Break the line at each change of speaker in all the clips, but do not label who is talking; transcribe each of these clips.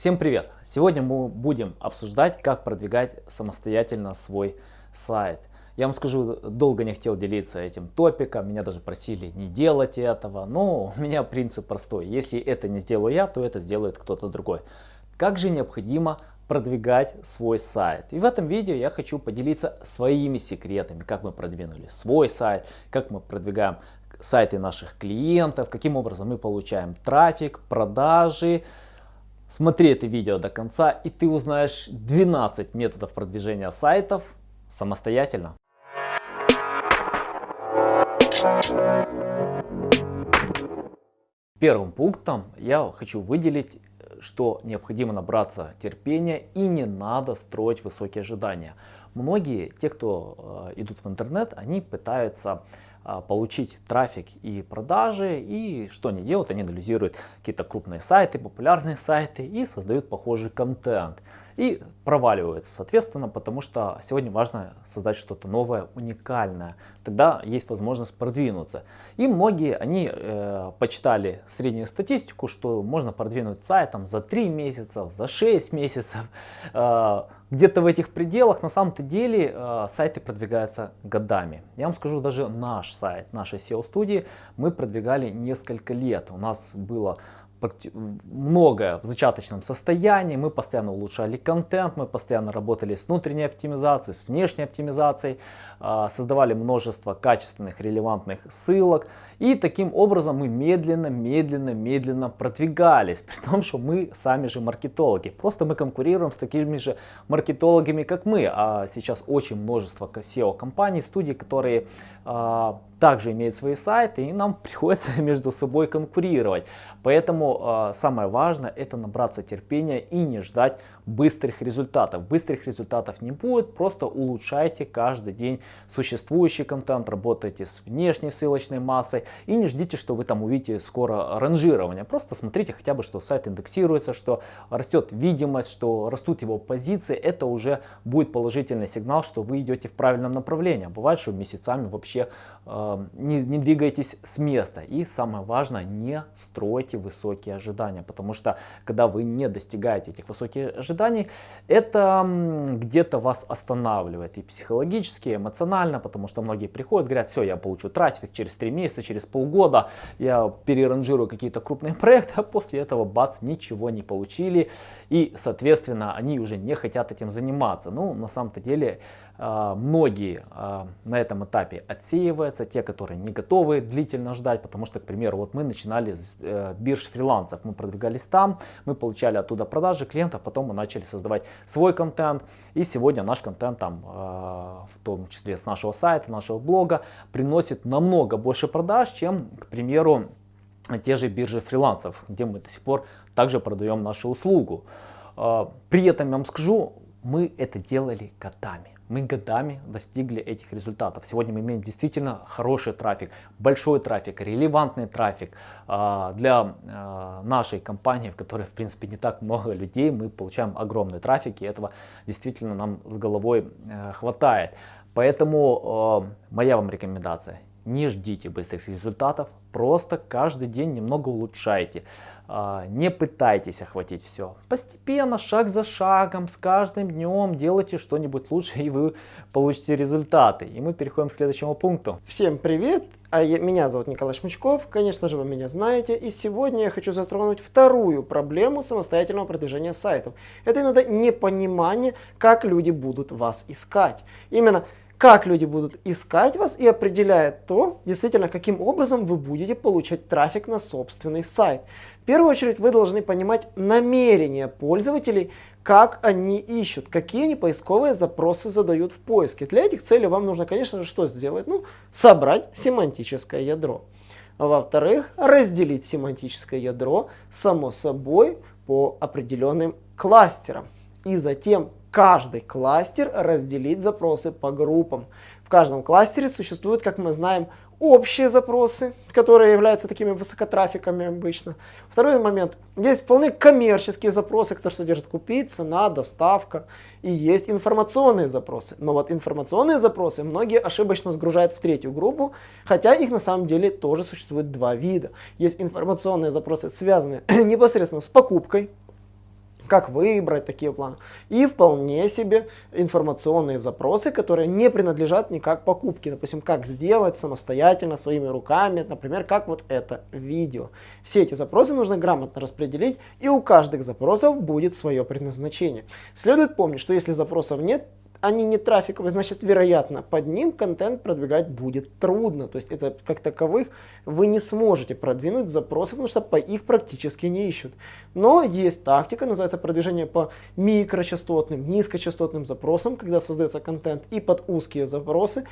Всем привет! Сегодня мы будем обсуждать, как продвигать самостоятельно свой сайт. Я вам скажу, долго не хотел делиться этим топиком, меня даже просили не делать этого, но у меня принцип простой. Если это не сделаю я, то это сделает кто-то другой. Как же необходимо продвигать свой сайт. И в этом видео я хочу поделиться своими секретами, как мы продвинули свой сайт, как мы продвигаем сайты наших клиентов, каким образом мы получаем трафик, продажи, Смотри это видео до конца и ты узнаешь 12 методов продвижения сайтов самостоятельно. Первым пунктом я хочу выделить, что необходимо набраться терпения и не надо строить высокие ожидания. Многие, те, кто э, идут в интернет, они пытаются получить трафик и продажи. И что они делают? Они анализируют какие-то крупные сайты, популярные сайты и создают похожий контент. И проваливаются, соответственно, потому что сегодня важно создать что-то новое, уникальное. Тогда есть возможность продвинуться. И многие, они э, почитали среднюю статистику, что можно продвинуть сайт там, за 3 месяца, за 6 месяцев. Э, Где-то в этих пределах на самом-то деле э, сайты продвигаются годами. Я вам скажу, даже наш сайт, нашей SEO-студии мы продвигали несколько лет. У нас было многое в зачаточном состоянии, мы постоянно улучшали контент, мы постоянно работали с внутренней оптимизацией, с внешней оптимизацией, а, создавали множество качественных, релевантных ссылок. И таким образом мы медленно, медленно, медленно продвигались, при том, что мы сами же маркетологи. Просто мы конкурируем с такими же маркетологами, как мы. А сейчас очень множество SEO-компаний, студий, которые а, также имеют свои сайты, и нам приходится между собой конкурировать. Поэтому э, самое важное это набраться терпения и не ждать быстрых результатов. Быстрых результатов не будет, просто улучшайте каждый день существующий контент, работайте с внешней ссылочной массой и не ждите, что вы там увидите скоро ранжирование. Просто смотрите хотя бы, что сайт индексируется, что растет видимость, что растут его позиции. Это уже будет положительный сигнал, что вы идете в правильном направлении. Бывает, что месяцами вообще не, не двигаетесь с места. И самое важное, не стройте высокие ожидания, потому что когда вы не достигаете этих высоких ожиданий, это где-то вас останавливает и психологически, и эмоционально, потому что многие приходят, говорят, все, я получу трафик через 3 месяца, через полгода, я переранжирую какие-то крупные проекты, а после этого бац, ничего не получили, и, соответственно, они уже не хотят этим заниматься. Ну, на самом-то деле, многие а, на этом этапе отсеиваются, те, которые не готовы длительно ждать, потому что, к примеру, вот мы начинали с э, бирж фрилансов, мы продвигались там, мы получали оттуда продажи клиентов, потом мы начали создавать свой контент, и сегодня наш контент там, а, в том числе с нашего сайта, нашего блога, приносит намного больше продаж, чем, к примеру, те же биржи фрилансов, где мы до сих пор также продаем нашу услугу. При этом я вам скажу, мы это делали годами. Мы годами достигли этих результатов. Сегодня мы имеем действительно хороший трафик, большой трафик, релевантный трафик. А, для а, нашей компании, в которой в принципе не так много людей, мы получаем огромный трафик и этого действительно нам с головой э, хватает. Поэтому э, моя вам рекомендация, не ждите быстрых результатов, просто каждый день немного улучшайте. А, не пытайтесь охватить все. Постепенно, шаг за шагом, с каждым днем делайте что-нибудь лучше, и вы получите результаты. И мы переходим к следующему пункту.
Всем привет! А я, меня зовут Николай Шмычков, конечно же вы меня знаете, и сегодня я хочу затронуть вторую проблему самостоятельного продвижения сайтов. Это иногда непонимание, как люди будут вас искать. Именно как люди будут искать вас и определяет то, действительно, каким образом вы будете получать трафик на собственный сайт. В первую очередь вы должны понимать намерения пользователей, как они ищут, какие они поисковые запросы задают в поиске. Для этих целей вам нужно, конечно же, что сделать? Ну, собрать семантическое ядро. Во-вторых, разделить семантическое ядро, само собой, по определенным кластерам. И затем каждый кластер разделить запросы по группам. В каждом кластере существуют, как мы знаем, общие запросы, которые являются такими высокотрафиками обычно. Второй момент. Есть вполне коммерческие запросы, которые содержат купить, цена, доставка. И есть информационные запросы. Но вот информационные запросы многие ошибочно сгружают в третью группу, хотя их на самом деле тоже существует два вида. Есть информационные запросы, связанные непосредственно с покупкой, как выбрать такие планы. И вполне себе информационные запросы, которые не принадлежат никак покупке. Допустим, как сделать самостоятельно своими руками, например, как вот это видео. Все эти запросы нужно грамотно распределить, и у каждых запросов будет свое предназначение. Следует помнить, что если запросов нет, они не трафиковые, значит, вероятно, под ним контент продвигать будет трудно. То есть это как таковых вы не сможете продвинуть запросы, потому что по их практически не ищут. Но есть тактика, называется продвижение по микрочастотным, низкочастотным запросам, когда создается контент и под узкие запросы.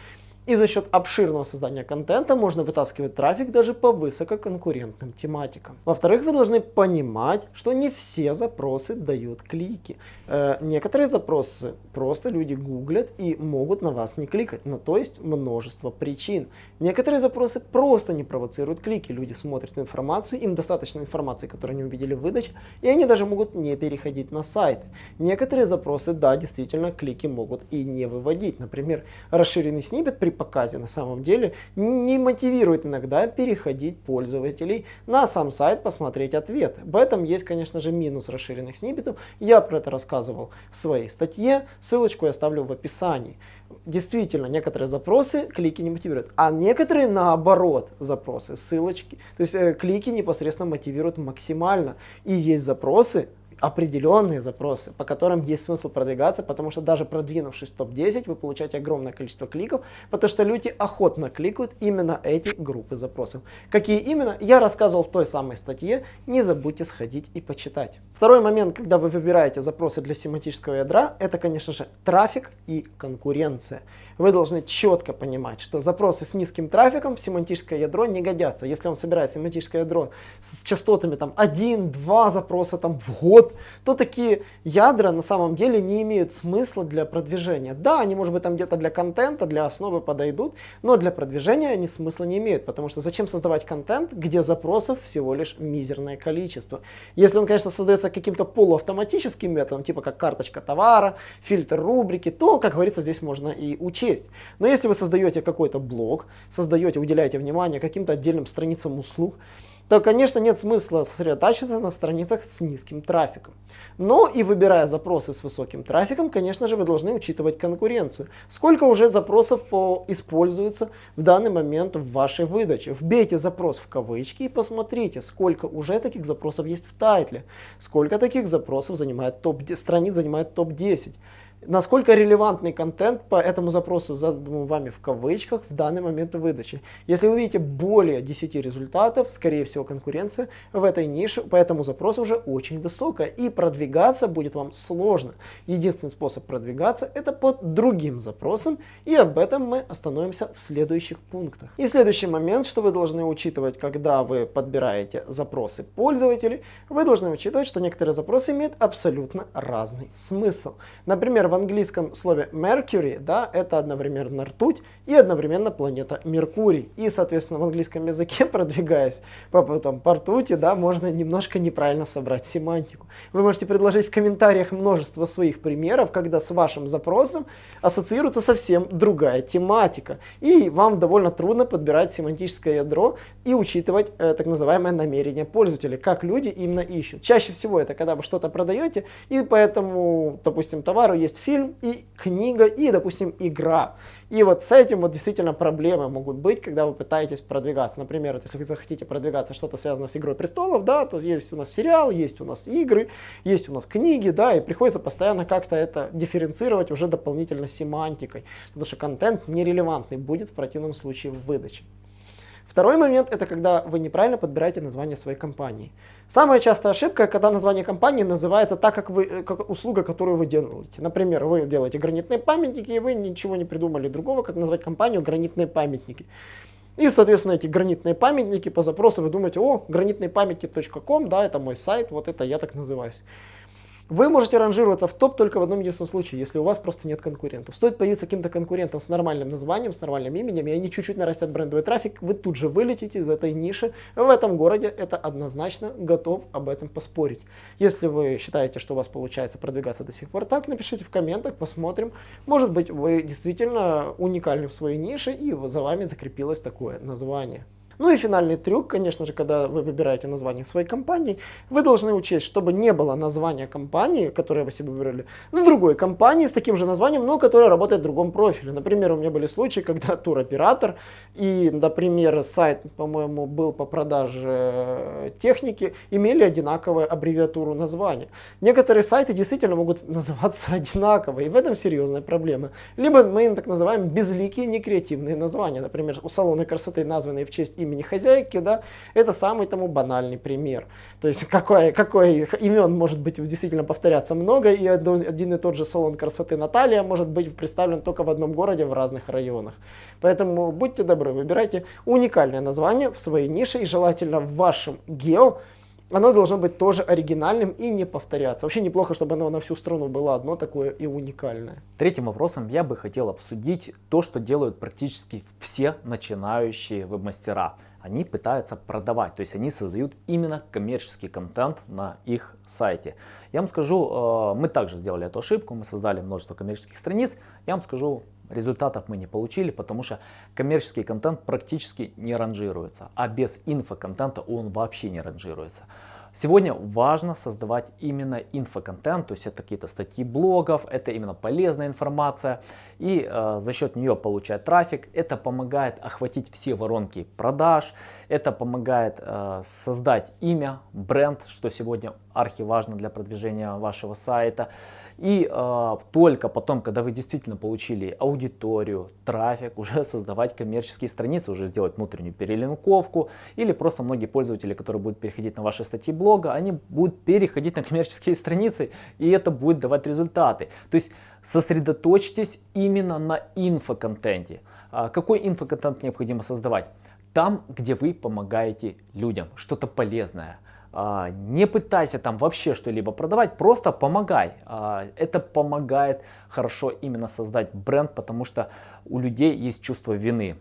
И за счет обширного создания контента можно вытаскивать трафик даже по высококонкурентным тематикам. Во-вторых, вы должны понимать, что не все запросы дают клики. Э, некоторые запросы просто люди гуглят и могут на вас не кликать. Но то есть множество причин. Некоторые запросы просто не провоцируют клики. Люди смотрят информацию, им достаточно информации, которую они увидели в выдаче, и они даже могут не переходить на сайт. Некоторые запросы, да, действительно, клики могут и не выводить. Например, расширенный снипет при показе на самом деле не мотивирует иногда переходить пользователей на сам сайт посмотреть ответ. В этом есть, конечно же, минус расширенных сниппетов. Я про это рассказывал в своей статье, ссылочку я оставлю в описании. Действительно, некоторые запросы клики не мотивируют, а некоторые наоборот запросы, ссылочки, то есть э, клики непосредственно мотивируют максимально. И есть запросы, определенные запросы, по которым есть смысл продвигаться, потому что даже продвинувшись в топ-10, вы получаете огромное количество кликов, потому что люди охотно кликают именно эти группы запросов. Какие именно, я рассказывал в той самой статье, не забудьте сходить и почитать. Второй момент, когда вы выбираете запросы для семантического ядра, это, конечно же, трафик и конкуренция вы должны четко понимать, что запросы с низким трафиком в семантическое ядро не годятся. Если он собирает семантическое ядро с частотами там 1-2 запроса там, в год, то такие ядра на самом деле не имеют смысла для продвижения. Да, они может быть там где-то для контента, для основы подойдут, но для продвижения они смысла не имеют, потому что зачем создавать контент, где запросов всего лишь мизерное количество. Если он, конечно, создается каким-то полуавтоматическим методом, типа как карточка товара, фильтр рубрики, то, как говорится, здесь можно и учить есть. Но если вы создаете какой-то блог, создаете, уделяете внимание каким-то отдельным страницам услуг, то, конечно, нет смысла сосредотачиваться на страницах с низким трафиком. Но и выбирая запросы с высоким трафиком, конечно же, вы должны учитывать конкуренцию. Сколько уже запросов по используется в данный момент в вашей выдаче. Вбейте запрос в кавычки и посмотрите, сколько уже таких запросов есть в тайтле. Сколько таких запросов занимает топ, страниц занимает топ-10 насколько релевантный контент по этому запросу задан вами в кавычках в данный момент выдачи. Если вы видите более 10 результатов, скорее всего конкуренция в этой нише по этому запросу уже очень высокая и продвигаться будет вам сложно. Единственный способ продвигаться это под другим запросом и об этом мы остановимся в следующих пунктах. И следующий момент, что вы должны учитывать, когда вы подбираете запросы пользователей, вы должны учитывать, что некоторые запросы имеют абсолютно разный смысл. Например, в английском слове Mercury, да, это одновременно ртуть и одновременно планета Меркурий. И, соответственно, в английском языке, продвигаясь по, потом, по ртути, да, можно немножко неправильно собрать семантику. Вы можете предложить в комментариях множество своих примеров, когда с вашим запросом ассоциируется совсем другая тематика. И вам довольно трудно подбирать семантическое ядро и учитывать э, так называемое намерение пользователя, как люди именно ищут. Чаще всего это когда вы что-то продаете, и поэтому, допустим, товару есть фильм и книга, и, допустим, игра. И вот с этим вот действительно проблемы могут быть, когда вы пытаетесь продвигаться. Например, если вы захотите продвигаться что-то связанное с Игрой Престолов, да, то есть у нас сериал, есть у нас игры, есть у нас книги, да, и приходится постоянно как-то это дифференцировать уже дополнительно семантикой, потому что контент нерелевантный будет в противном случае в выдаче. Второй момент это когда вы неправильно подбираете название своей компании. Самая частая ошибка, когда название компании называется так, как, вы, э, как услуга, которую вы делаете. Например, вы делаете гранитные памятники, и вы ничего не придумали другого, как назвать компанию гранитные памятники. И, соответственно, эти гранитные памятники по запросу вы думаете, о, гранитныйпамятник.ком, да, это мой сайт, вот это я так называюсь. Вы можете ранжироваться в топ только в одном единственном случае, если у вас просто нет конкурентов. Стоит появиться каким-то конкурентом с нормальным названием, с нормальным именем, и они чуть-чуть нарастят брендовый трафик, вы тут же вылетите из этой ниши. В этом городе это однозначно готов об этом поспорить. Если вы считаете, что у вас получается продвигаться до сих пор так, напишите в комментах, посмотрим. Может быть, вы действительно уникальны в своей нише, и за вами закрепилось такое название. Ну и финальный трюк, конечно же, когда вы выбираете название своей компании, вы должны учесть, чтобы не было названия компании, которое вы себе выбрали, с другой компанией, с таким же названием, но которая работает в другом профиле. Например, у меня были случаи, когда туроператор и, например, сайт, по-моему, был по продаже э, техники, имели одинаковую аббревиатуру названия. Некоторые сайты действительно могут называться одинаково, и в этом серьезная проблема. Либо мы так называем безликие некреативные названия. Например, у салона красоты, названные в честь имени хозяйки, да, это самый тому банальный пример. То есть какой, какой имен может быть действительно повторяться много, и один и тот же салон красоты Наталья может быть представлен только в одном городе в разных районах. Поэтому будьте добры, выбирайте уникальное название в своей нише и желательно в вашем гео оно должно быть тоже оригинальным и не повторяться. Вообще неплохо, чтобы оно на всю страну было одно такое и уникальное.
Третьим вопросом я бы хотел обсудить то, что делают практически все начинающие веб-мастера. Они пытаются продавать, то есть они создают именно коммерческий контент на их сайте. Я вам скажу, э, мы также сделали эту ошибку, мы создали множество коммерческих страниц. Я вам скажу, Результатов мы не получили, потому что коммерческий контент практически не ранжируется, а без инфоконтента он вообще не ранжируется. Сегодня важно создавать именно инфоконтент, то есть это какие-то статьи блогов, это именно полезная информация, и э, за счет нее получать трафик. Это помогает охватить все воронки продаж, это помогает э, создать имя, бренд, что сегодня архиважно для продвижения вашего сайта. И э, только потом, когда вы действительно получили аудиторию, трафик, уже создавать коммерческие страницы, уже сделать внутреннюю перелинковку. Или просто многие пользователи, которые будут переходить на ваши статьи блога, они будут переходить на коммерческие страницы, и это будет давать результаты. То есть сосредоточьтесь именно на инфоконтенте. А какой инфоконтент необходимо создавать? Там, где вы помогаете людям, что-то полезное. А, не пытайся там вообще что-либо продавать, просто помогай. А, это помогает хорошо именно создать бренд, потому что у людей есть чувство вины.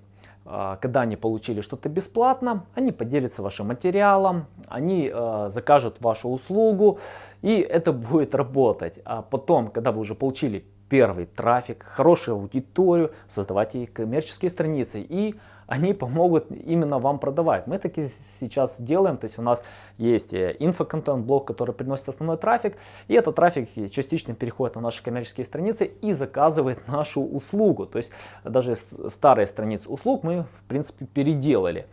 А, когда они получили что-то бесплатно, они поделятся вашим материалом, они закажут вашу услугу, и это будет работать. А потом, когда вы уже получили первый трафик, хорошую аудиторию, создавайте коммерческие страницы и они помогут именно вам продавать. Мы таки сейчас делаем, то есть у нас есть э, инфоконтент блок, который приносит основной трафик, и этот трафик частично переходит на наши коммерческие страницы и заказывает нашу услугу. То есть даже старые страницы услуг мы в принципе переделали.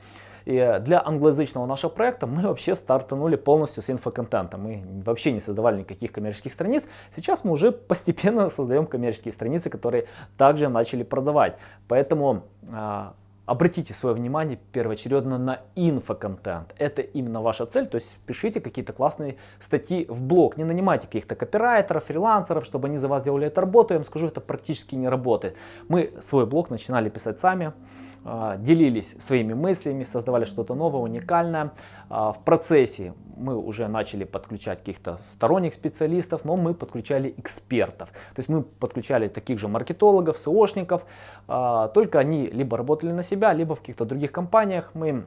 И для англоязычного нашего проекта мы вообще стартанули полностью с инфоконтента. Мы вообще не создавали никаких коммерческих страниц. Сейчас мы уже постепенно создаем коммерческие страницы, которые также начали продавать. Поэтому а, Обратите свое внимание первоочередно на инфоконтент. Это именно ваша цель, то есть пишите какие-то классные статьи в блог. Не нанимайте каких-то копирайтеров, фрилансеров, чтобы они за вас делали эту работу. Я вам скажу, это практически не работает. Мы свой блог начинали писать сами. А, делились своими мыслями, создавали что-то новое, уникальное. А, в процессе мы уже начали подключать каких-то сторонних специалистов, но мы подключали экспертов. То есть мы подключали таких же маркетологов, SEOшников, а, только они либо работали на себя, либо в каких-то других компаниях. Мы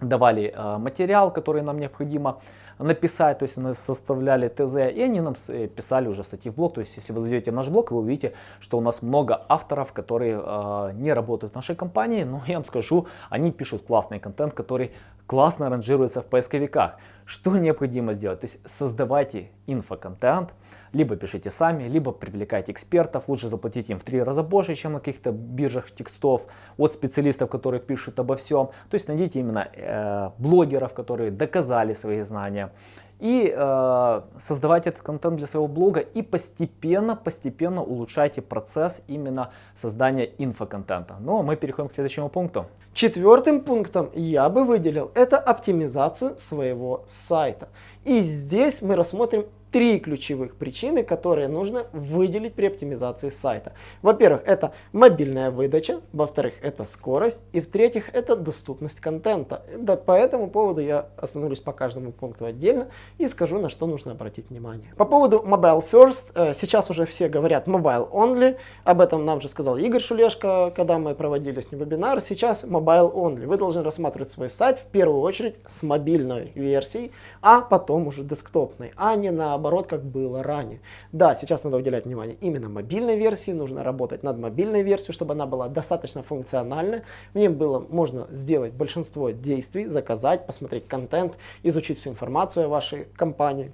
давали материал, который нам необходимо написать, то есть мы составляли ТЗ, и они нам э, писали уже статьи в блог. То есть если вы зайдете в наш блог, вы увидите, что у нас много авторов, которые э, не работают в нашей компании, но я вам скажу, они пишут классный контент, который классно ранжируется в поисковиках. Что необходимо сделать? То есть создавайте инфоконтент, либо пишите сами, либо привлекайте экспертов, лучше заплатить им в три раза больше, чем на каких-то биржах текстов от специалистов, которые пишут обо всем. То есть найдите именно э, блогеров, которые доказали свои знания и э, создавайте этот контент для своего блога и постепенно, постепенно улучшайте процесс именно создания инфоконтента. Ну, а мы переходим к следующему пункту.
Четвертым пунктом я бы выделил это оптимизацию своего сайта. И здесь мы рассмотрим три ключевых причины, которые нужно выделить при оптимизации сайта. Во-первых, это мобильная выдача, во-вторых, это скорость, и в-третьих, это доступность контента. Да, по этому поводу я остановлюсь по каждому пункту отдельно и скажу, на что нужно обратить внимание. По поводу Mobile First, э, сейчас уже все говорят Mobile Only, об этом нам же сказал Игорь Шулешко, когда мы проводили с ним вебинар, сейчас Mobile Only. Вы должны рассматривать свой сайт в первую очередь с мобильной версией, а потом уже десктопной, а не наоборот наоборот, как было ранее. Да, сейчас надо уделять внимание именно мобильной версии, нужно работать над мобильной версией, чтобы она была достаточно функциональна. В ней было можно сделать большинство действий, заказать, посмотреть контент, изучить всю информацию о вашей компании.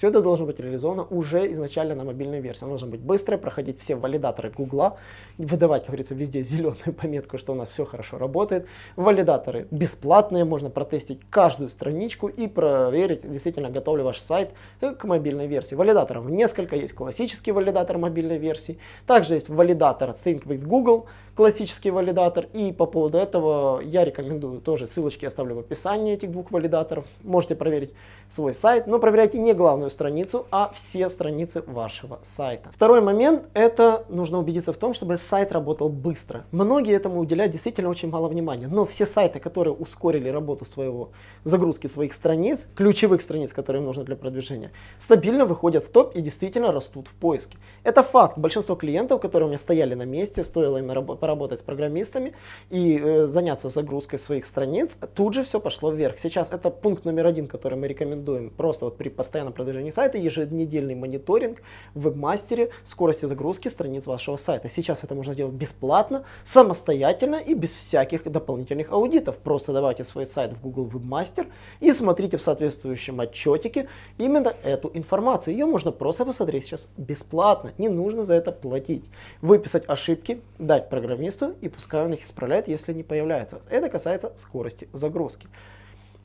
Все это должно быть реализовано уже изначально на мобильной версии. Она должна быть быстрой, проходить все валидаторы Гугла, выдавать, как говорится, везде зеленую пометку, что у нас все хорошо работает. Валидаторы бесплатные, можно протестить каждую страничку и проверить, действительно готов ли ваш сайт к мобильной версии. Валидаторов несколько, есть классический валидатор мобильной версии, также есть валидатор Think with Google, классический валидатор. И по поводу этого я рекомендую тоже ссылочки оставлю в описании этих двух валидаторов. Можете проверить свой сайт, но проверяйте не главную страницу, а все страницы вашего сайта. Второй момент, это нужно убедиться в том, чтобы сайт работал быстро. Многие этому уделяют действительно очень мало внимания, но все сайты, которые ускорили работу своего, загрузки своих страниц, ключевых страниц, которые им нужны для продвижения, стабильно выходят в топ и действительно растут в поиске. Это факт. Большинство клиентов, которые у меня стояли на месте, стоило им поработать с программистами и э, заняться загрузкой своих страниц, тут же все пошло вверх. Сейчас это пункт номер один, который мы рекомендуем просто вот при постоянном продвижении сайта еженедельный мониторинг в вебмастере скорости загрузки страниц вашего сайта. Сейчас это можно делать бесплатно, самостоятельно и без всяких дополнительных аудитов. Просто давайте свой сайт в Google Webmaster и смотрите в соответствующем отчетике именно эту информацию. Ее можно просто посмотреть сейчас бесплатно, не нужно за это платить. Выписать ошибки, дать программисту и пускай он их исправляет, если не появляется. Это касается скорости загрузки.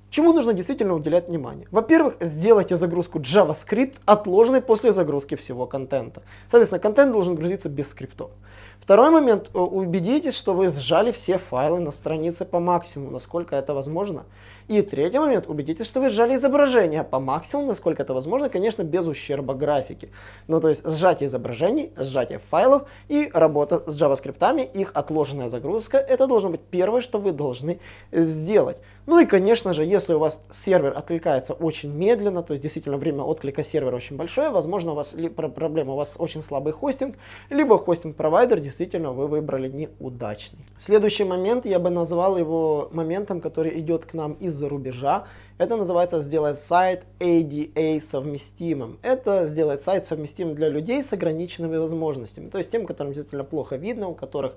Чему нужно действительно уделять внимание? Во-первых, сделайте загрузку JavaScript отложенной после загрузки всего контента. Соответственно, контент должен грузиться без скриптов. Второй момент, э, убедитесь, что вы сжали все файлы на странице по максимуму, насколько это возможно. И третий момент, убедитесь, что вы сжали изображение по максимуму, насколько это возможно, конечно, без ущерба графики. Ну, то есть сжатие изображений, сжатие файлов и работа с JavaScript, их отложенная загрузка, это должно быть первое, что вы должны сделать. Ну и, конечно же, если у вас сервер откликается очень медленно, то есть действительно время отклика сервера очень большое, возможно, у вас проблема, у вас очень слабый хостинг, либо хостинг-провайдер действительно вы выбрали неудачный. Следующий момент, я бы назвал его моментом, который идет к нам из-за рубежа. Это называется сделать сайт ADA совместимым. Это сделать сайт совместимым для людей с ограниченными возможностями. То есть тем, которым действительно плохо видно, у которых,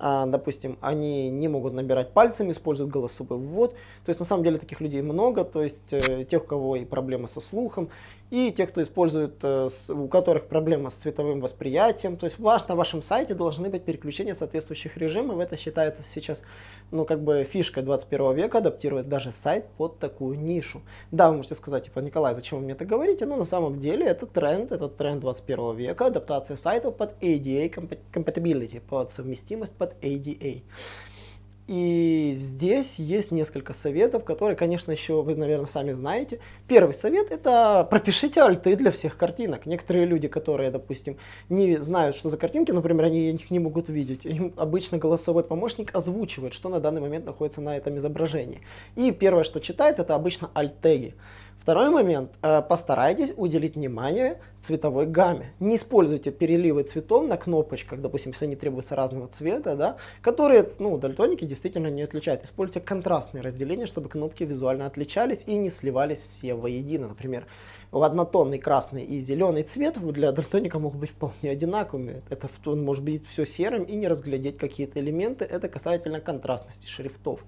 а, допустим, они не могут набирать пальцами, используют голосовой ввод. То есть на самом деле таких людей много. То есть э, тех, у кого и проблемы со слухом, и те, кто использует, э, у которых проблема с цветовым восприятием. То есть ваш, на вашем сайте должны быть переключения соответствующих режимов. Это считается сейчас, ну, как бы фишкой 21 века, адаптировать даже сайт под такую нишу. Да, вы можете сказать, типа, Николай, зачем вы мне это говорите? Но на самом деле это тренд, это тренд 21 века, адаптация сайтов под ADA compatibility, под совместимость под ADA. И здесь есть несколько советов, которые, конечно, еще вы, наверное, сами знаете. Первый совет – это пропишите альты для всех картинок. Некоторые люди, которые, допустим, не знают, что за картинки, например, они их не могут видеть, им обычно голосовой помощник озвучивает, что на данный момент находится на этом изображении. И первое, что читает, это обычно альт-теги. Второй момент. Э, постарайтесь уделить внимание цветовой гамме. Не используйте переливы цветов на кнопочках, допустим, если они требуются разного цвета, да, которые ну, дальтоники действительно не отличают. Используйте контрастные разделения, чтобы кнопки визуально отличались и не сливались все воедино. Например, в однотонный красный и зеленый цвет для дальтоника могут быть вполне одинаковыми. Это он может быть все серым и не разглядеть какие-то элементы. Это касательно контрастности шрифтов.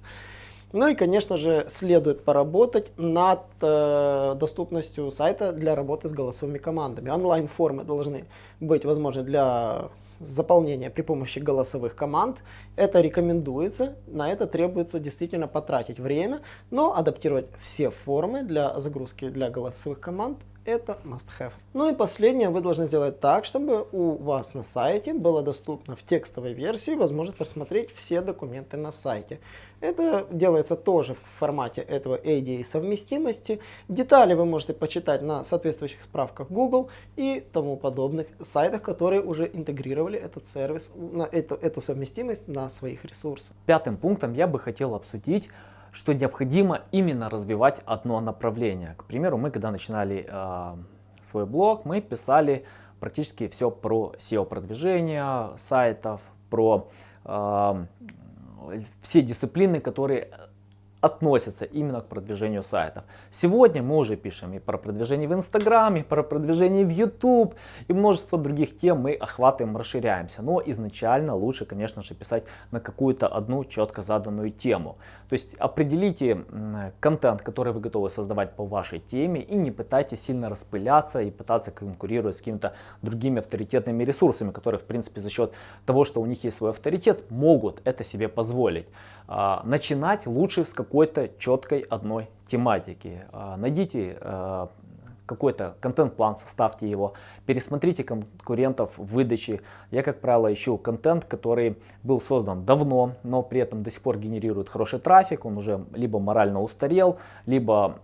Ну и, конечно же, следует поработать над э, доступностью сайта для работы с голосовыми командами. Онлайн-формы должны быть возможны для заполнения при помощи голосовых команд. Это рекомендуется, на это требуется действительно потратить время, но адаптировать все формы для загрузки для голосовых команд это must have. Ну и последнее, вы должны сделать так, чтобы у вас на сайте было доступно в текстовой версии возможность посмотреть все документы на сайте. Это делается тоже в формате этого ADA совместимости. Детали вы можете почитать на соответствующих справках Google и тому подобных сайтах, которые уже интегрировали этот сервис, на эту, эту совместимость на своих ресурсах.
Пятым пунктом я бы хотел обсудить что необходимо именно развивать одно направление. К примеру, мы когда начинали э, свой блог, мы писали практически все про SEO-продвижение сайтов, про э, все дисциплины, которые относятся именно к продвижению сайтов. Сегодня мы уже пишем и про продвижение в Инстаграме, про продвижение в YouTube, и множество других тем мы охватываем, расширяемся. Но изначально лучше, конечно же, писать на какую-то одну четко заданную тему. То есть определите контент, который вы готовы создавать по вашей теме, и не пытайтесь сильно распыляться и пытаться конкурировать с какими-то другими авторитетными ресурсами, которые, в принципе, за счет того, что у них есть свой авторитет, могут это себе позволить. А, начинать лучше с какой-то четкой одной тематики. А, найдите а, какой-то контент-план, составьте его, пересмотрите конкурентов в выдаче. Я, как правило, ищу контент, который был создан давно, но при этом до сих пор генерирует хороший трафик, он уже либо морально устарел, либо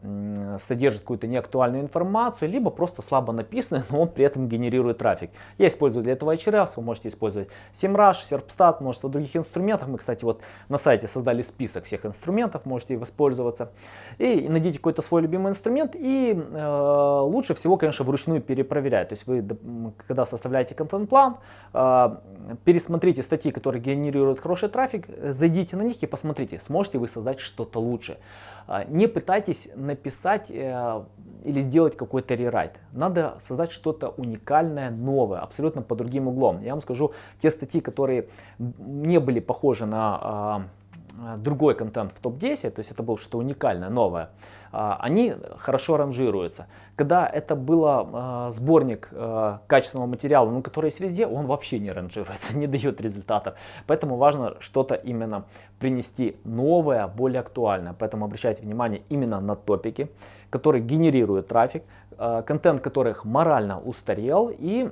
содержит какую-то неактуальную информацию, либо просто слабо написанный, но он при этом генерирует трафик. Я использую для этого HRF, вы можете использовать SEMrush, Serpstat, множество других инструментов. Мы, кстати, вот на сайте создали список всех инструментов, можете воспользоваться. И найдите какой-то свой любимый инструмент и э, лучше всего, конечно, вручную перепроверять. То есть вы, когда составляете контент-план, а, пересмотрите статьи, которые генерируют хороший трафик, зайдите на них и посмотрите, сможете вы создать что-то лучше. А, не пытайтесь написать э, или сделать какой-то рерайт. Надо создать что-то уникальное, новое, абсолютно по другим углом. Я вам скажу, те статьи, которые не были похожи на другой контент в топ-10, то есть это было что-то уникальное, новое, а, они хорошо ранжируются. Когда это было а, сборник а, качественного материала, ну, который есть везде, он вообще не ранжируется, не дает результатов. Поэтому важно что-то именно принести новое, более актуальное. Поэтому обращайте внимание именно на топики, которые генерируют трафик, контент которых морально устарел и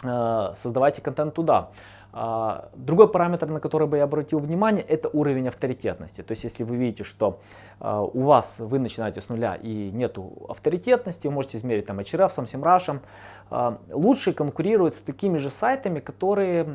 создавайте контент туда. А, другой параметр, на который бы я обратил внимание, это уровень авторитетности. То есть, если вы видите, что а, у вас вы начинаете с нуля и нету авторитетности, вы можете измерить там HRF, SamSimrush, а, лучше конкурируют с такими же сайтами, которые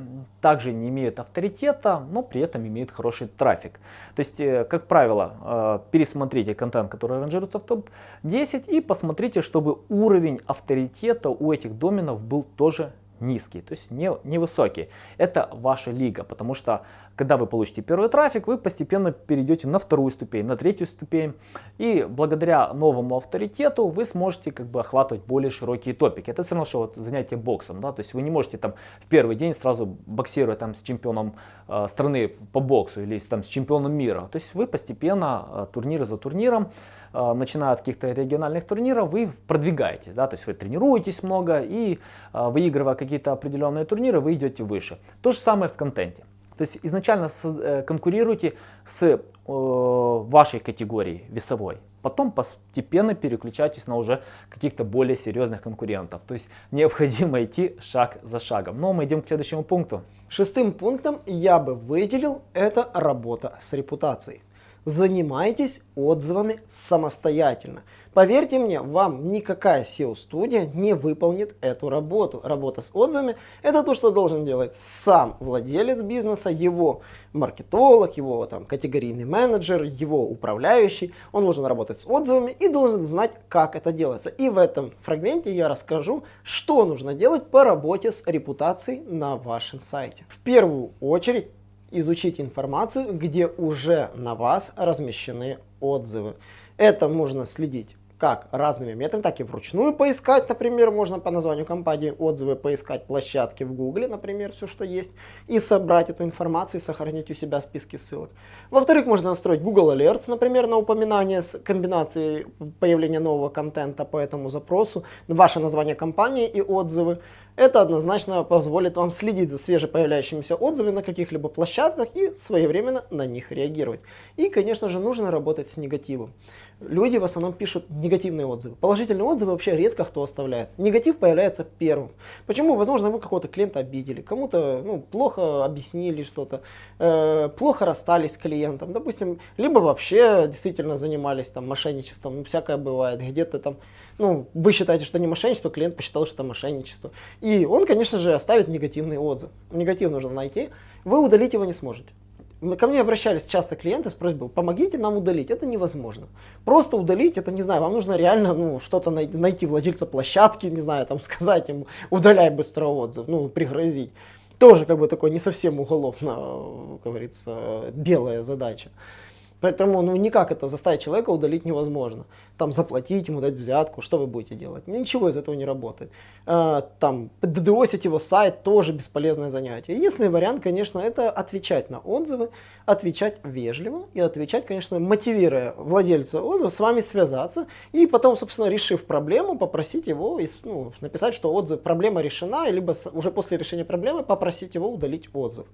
также не имеют авторитета, но при этом имеют хороший трафик. То есть, э, как правило, пересмотрите контент, который ранжируется в топ-10 и посмотрите, чтобы уровень авторитета у этих доменов был тоже низкий, то есть не, невысокий. Это ваша лига, потому что когда вы получите первый трафик, вы постепенно перейдете на вторую ступень, на третью ступень. И благодаря новому авторитету вы сможете как бы охватывать более широкие топики. Это все равно, что вот занятие боксом. Да? То есть вы не можете там в первый день сразу боксировать там, с чемпионом э, страны по боксу или там, с чемпионом мира. То есть вы постепенно э, турнир за турниром Э, начиная от каких-то региональных турниров, вы продвигаетесь, да, то есть вы тренируетесь много и э, выигрывая какие-то определенные турниры, вы идете выше. То же самое в контенте. То есть изначально э, конкурируйте с вашей категорией весовой, потом постепенно переключайтесь на уже каких-то более серьезных конкурентов. То есть необходимо идти шаг за шагом. Но мы идем к следующему пункту.
Шестым пунктом я бы выделил это работа с репутацией. Занимайтесь отзывами самостоятельно. Поверьте мне, вам никакая SEO-студия не выполнит эту работу. Работа с отзывами – это то, что должен делать сам владелец бизнеса, его маркетолог, его там, категорийный менеджер, его управляющий. Он должен работать с отзывами и должен знать, как это делается. И в этом фрагменте я расскажу, что нужно делать по работе с репутацией на вашем сайте. В первую очередь изучить информацию, где уже на вас размещены отзывы. Это можно следить как разными методами, так и вручную поискать, например, можно по названию компании отзывы поискать площадки в Гугле, например, все, что есть, и собрать эту информацию и сохранить у себя списки ссылок. Во-вторых, можно настроить Google Alerts, например, на упоминание с комбинацией появления нового контента по этому запросу, ваше название компании и отзывы. Это однозначно позволит вам следить за свежепоявляющимися отзывами на каких-либо площадках и своевременно на них реагировать. И, конечно же, нужно работать с негативом люди в основном пишут негативные отзывы. Положительные отзывы вообще редко кто оставляет. Негатив появляется первым. Почему? Возможно, вы какого-то клиента обидели, кому-то ну, плохо объяснили что-то, э, плохо расстались с клиентом, допустим, либо вообще действительно занимались там мошенничеством, ну, всякое бывает, где-то там, ну, вы считаете, что не мошенничество, клиент посчитал, что это мошенничество. И он, конечно же, оставит негативный отзыв. Негатив нужно найти, вы удалить его не сможете. Ко мне обращались часто клиенты с просьбой, помогите нам удалить. Это невозможно. Просто удалить, это не знаю, вам нужно реально ну, что-то найти, найти владельца площадки, не знаю, там сказать ему, удаляй быстро отзыв, ну, пригрозить. Тоже как бы такой не совсем уголовно, как говорится, белая задача. Поэтому ну, никак это заставить человека удалить невозможно. Там заплатить ему, дать взятку, что вы будете делать? Ничего из этого не работает. А, там ддосить его сайт тоже бесполезное занятие. Единственный вариант, конечно, это отвечать на отзывы, отвечать вежливо и отвечать, конечно, мотивируя владельца отзыва с вами связаться и потом, собственно, решив проблему, попросить его ну, написать, что отзыв, проблема решена, либо уже после решения проблемы попросить его удалить отзыв.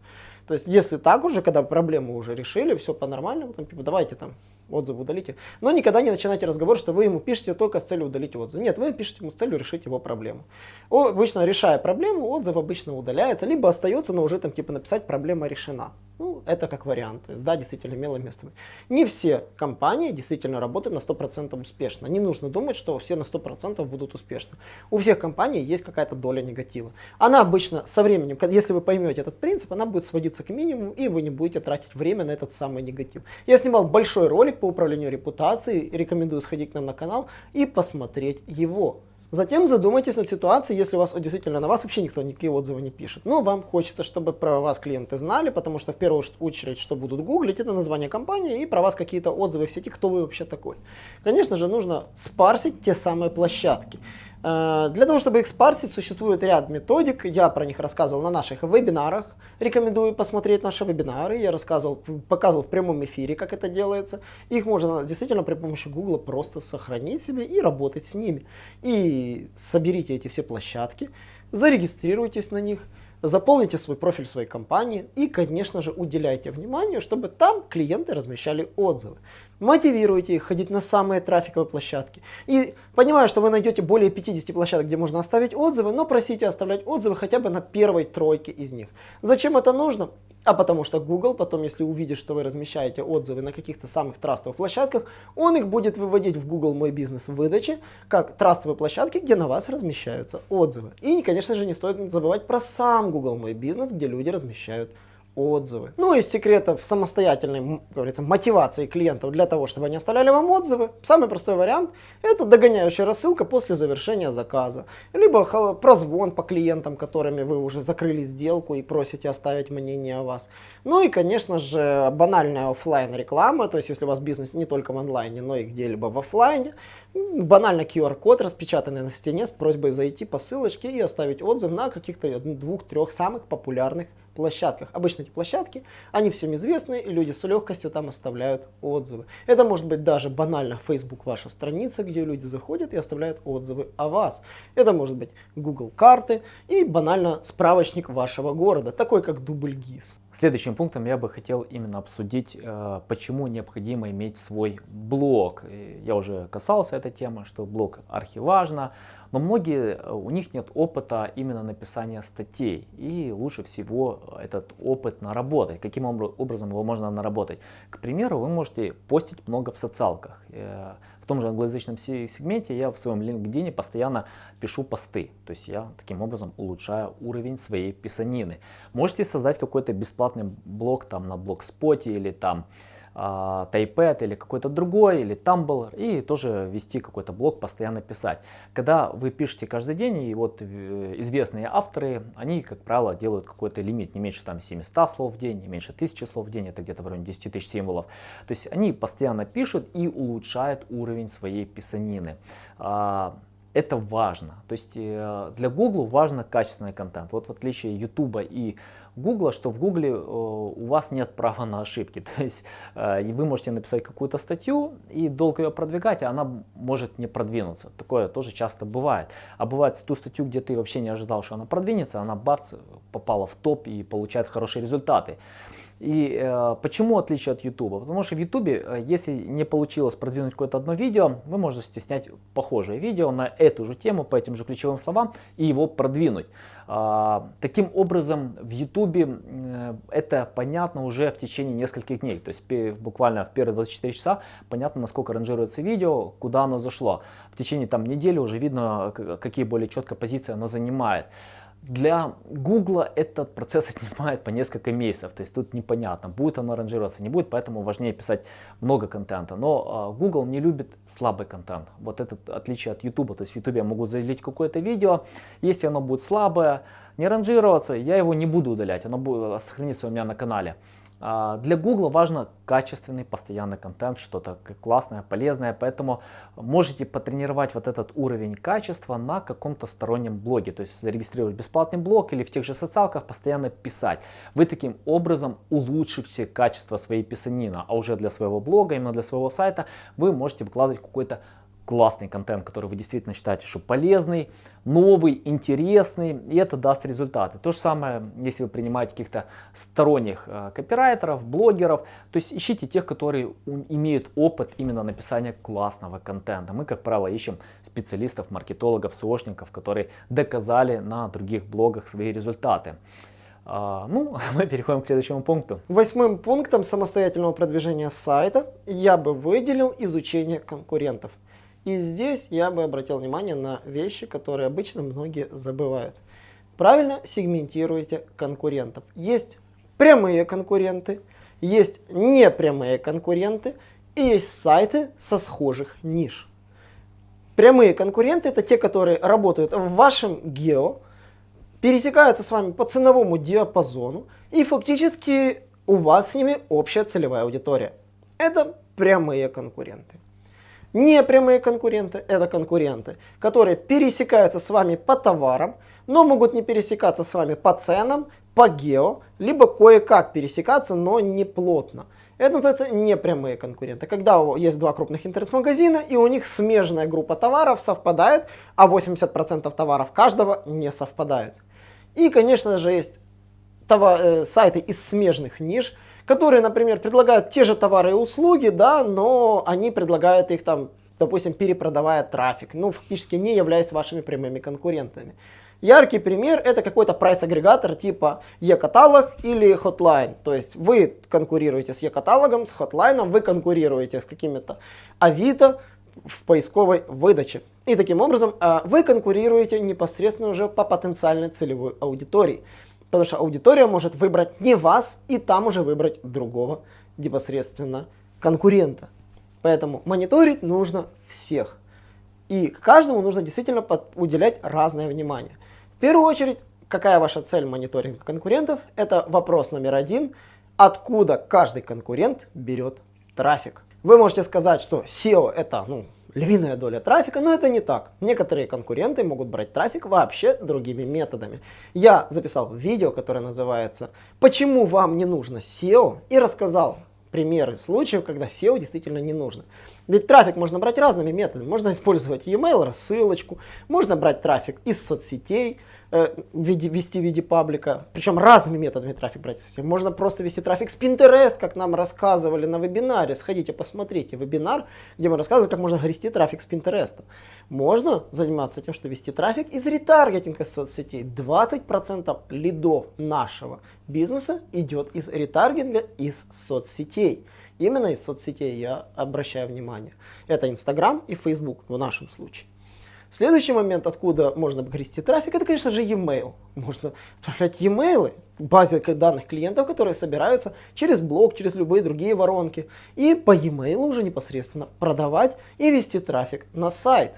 То есть, если так уже, когда проблему уже решили, все по-нормальному, там, типа, давайте там отзыв удалите. Но никогда не начинайте разговор, что вы ему пишете только с целью удалить отзыв. Нет, вы пишете ему с целью решить его проблему. Обычно решая проблему, отзыв обычно удаляется, либо остается, но уже там типа написать проблема решена. Ну, это как вариант. То есть, да, действительно имело место быть. Не все компании действительно работают на 100% успешно. Не нужно думать, что все на 100% будут успешны. У всех компаний есть какая-то доля негатива. Она обычно со временем, если вы поймете этот принцип, она будет сводиться к минимуму, и вы не будете тратить время на этот самый негатив. Я снимал большой ролик по управлению репутацией, рекомендую сходить к нам на канал и посмотреть его. Затем задумайтесь над ситуацией, если у вас действительно на вас вообще никто никакие отзывы не пишет. Но вам хочется, чтобы про вас клиенты знали, потому что в первую очередь, что будут гуглить, это название компании и про вас какие-то отзывы в сети, кто вы вообще такой. Конечно же, нужно спарсить те самые площадки. Э, для того, чтобы их спарсить, существует ряд методик. Я про них рассказывал на наших вебинарах. Рекомендую посмотреть наши вебинары. Я рассказывал, показывал в прямом эфире, как это делается. Их можно действительно при помощи Google просто сохранить себе и работать с ними. И соберите эти все площадки, зарегистрируйтесь на них – Заполните свой профиль своей компании и, конечно же, уделяйте внимание, чтобы там клиенты размещали отзывы. Мотивируйте их ходить на самые трафиковые площадки. И понимаю, что вы найдете более 50 площадок, где можно оставить отзывы, но просите оставлять отзывы хотя бы на первой тройке из них. Зачем это нужно? А потому что Google потом, если увидит, что вы размещаете отзывы на каких-то самых трастовых площадках, он их будет выводить в Google Мой Бизнес в выдаче, как трастовые площадки, где на вас размещаются отзывы. И, конечно же, не стоит забывать про сам Google Мой Бизнес, где люди размещают отзывы. Ну, из секретов самостоятельной, как говорится, мотивации клиентов для того, чтобы они оставляли вам отзывы, самый простой вариант – это догоняющая рассылка после завершения заказа. Либо прозвон по клиентам, которыми вы уже закрыли сделку и просите оставить мнение о вас. Ну и, конечно же, банальная офлайн реклама, то есть если у вас бизнес не только в онлайне, но и где-либо в офлайне, банально QR-код, распечатанный на стене с просьбой зайти по ссылочке и оставить отзыв на каких-то двух-трех самых популярных площадках. Обычно эти площадки, они всем известны, и люди с легкостью там оставляют отзывы. Это может быть даже банально Facebook ваша страница, где люди заходят и оставляют отзывы о вас. Это может быть Google карты и банально справочник вашего города, такой как дубль ГИС.
Следующим пунктом я бы хотел именно обсудить, э, почему необходимо иметь свой блог. Я уже касался этой темы, что блог архиважно, но многие, э, у них нет опыта именно написания статей. И лучше всего этот опыт наработать. Каким образом его можно наработать? К примеру, вы можете постить много в социалках. Э, в том же англоязычном сегменте я в своем LinkedIn постоянно пишу посты. То есть я таким образом улучшаю уровень своей писанины. Можете создать какой-то бесплатный блог там на блогспоте или там а, Тайпэд или какой-то другой, или Tumblr, и тоже вести какой-то блог, постоянно писать. Когда вы пишете каждый день, и вот э, известные авторы, они, как правило, делают какой-то лимит, не меньше там 700 слов в день, не меньше 1000 слов в день, это где-то в районе 10 тысяч символов. То есть они постоянно пишут и улучшают уровень своей писанины а, это важно. То есть э, для Google важно качественный контент. Вот в отличие YouTube и Google, что в Google э, у вас нет права на ошибки. То есть э, вы можете написать какую-то статью и долго ее продвигать, а она может не продвинуться. Такое тоже часто бывает. А бывает ту статью, где ты вообще не ожидал, что она продвинется, она бац, попала в топ и получает хорошие результаты. И э, почему отличие от YouTube? Потому что в YouTube, э, если не получилось продвинуть какое-то одно видео, вы можете снять похожее видео на эту же тему, по этим же ключевым словам и его продвинуть. А, таким образом, в YouTube э, это понятно уже в течение нескольких дней. То есть буквально в первые 24 часа понятно, насколько ранжируется видео, куда оно зашло. В течение там, недели уже видно, какие более четко позиции оно занимает. Для Google этот процесс отнимает по несколько месяцев, то есть тут непонятно, будет оно ранжироваться, не будет, поэтому важнее писать много контента. Но Google не любит слабый контент, вот это отличие от YouTube, то есть в YouTube я могу залить какое-то видео, если оно будет слабое, не ранжироваться, я его не буду удалять, оно будет сохраниться у меня на канале. А, для Google важно качественный, постоянный контент, что-то классное, полезное, поэтому можете потренировать вот этот уровень качества на каком-то стороннем блоге, то есть зарегистрировать бесплатный блог или в тех же социалках постоянно писать. Вы таким образом улучшите качество своей писанины, а уже для своего блога, именно для своего сайта вы можете выкладывать какой-то классный контент, который вы действительно считаете, что полезный, новый, интересный, и это даст результаты. То же самое, если вы принимаете каких-то сторонних э, копирайтеров, блогеров, то есть ищите тех, которые имеют опыт именно написания классного контента. Мы, как правило, ищем специалистов, маркетологов, сошников, которые доказали на других блогах свои результаты. А, ну, мы переходим к следующему пункту.
Восьмым пунктом самостоятельного продвижения сайта я бы выделил изучение конкурентов. И здесь я бы обратил внимание на вещи, которые обычно многие забывают. Правильно сегментируйте конкурентов. Есть прямые конкуренты, есть непрямые конкуренты и есть сайты со схожих ниш. Прямые конкуренты это те, которые работают в вашем гео, пересекаются с вами по ценовому диапазону и фактически у вас с ними общая целевая аудитория. Это прямые конкуренты. Непрямые конкуренты – это конкуренты, которые пересекаются с вами по товарам, но могут не пересекаться с вами по ценам, по гео, либо кое-как пересекаться, но не плотно. Это называется непрямые конкуренты. Когда есть два крупных интернет-магазина, и у них смежная группа товаров совпадает, а 80% товаров каждого не совпадают. И, конечно же, есть э, сайты из смежных ниш, которые, например, предлагают те же товары и услуги, да, но они предлагают их там, допустим, перепродавая трафик, ну, фактически не являясь вашими прямыми конкурентами. Яркий пример это какой-то прайс-агрегатор типа e-каталог или Hotline. То есть вы конкурируете с e-каталогом, с Hotline, вы конкурируете с какими-то Авито в поисковой выдаче. И таким образом а, вы конкурируете непосредственно уже по потенциальной целевой аудитории. Потому что аудитория может выбрать не вас и там уже выбрать другого непосредственно конкурента. Поэтому мониторить нужно всех. И каждому нужно действительно уделять разное внимание. В первую очередь, какая ваша цель мониторинга конкурентов? Это вопрос номер один. Откуда каждый конкурент берет трафик? Вы можете сказать, что SEO это ну, львиная доля трафика, но это не так. Некоторые конкуренты могут брать трафик вообще другими методами. Я записал видео, которое называется «Почему вам не нужно SEO?» и рассказал примеры случаев, когда SEO действительно не нужно. Ведь трафик можно брать разными методами. Можно использовать e-mail, рассылочку, можно брать трафик из соцсетей, виде, вести в виде паблика, причем разными методами трафик брать. Можно просто вести трафик с Pinterest, как нам рассказывали на вебинаре. Сходите, посмотрите вебинар, где мы рассказывали, как можно вести трафик с Pinterest. Можно заниматься тем, что вести трафик из ретаргетинга соцсетей. 20% лидов нашего бизнеса идет из ретаргетинга из соцсетей. Именно из соцсетей я обращаю внимание. Это Instagram и Facebook в нашем случае. Следующий момент, откуда можно грести трафик, это, конечно же, e-mail. Можно отправлять e-mail, базе данных клиентов, которые собираются через блог, через любые другие воронки. И по e-mail уже непосредственно продавать и вести трафик на сайт.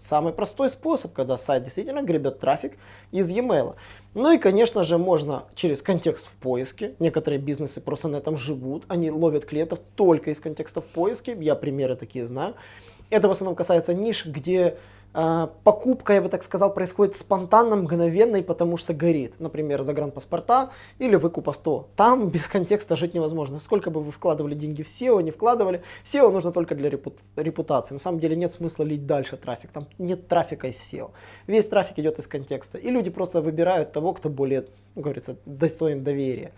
Самый простой способ, когда сайт действительно гребет трафик из e-mail. Ну и, конечно же, можно через контекст в поиске. Некоторые бизнесы просто на этом живут. Они ловят клиентов только из контекста в поиске. Я примеры такие знаю. Это в основном касается ниш, где покупка, я бы так сказал, происходит спонтанно, мгновенно и потому что горит. Например, загранпаспорта или выкуп авто. Там без контекста жить невозможно. Сколько бы вы вкладывали деньги в SEO, не вкладывали. SEO нужно только для репутации. На самом деле нет смысла лить дальше трафик. Там нет трафика из SEO. Весь трафик идет из контекста. И люди просто выбирают того, кто более, ну, говорится, достоин доверия.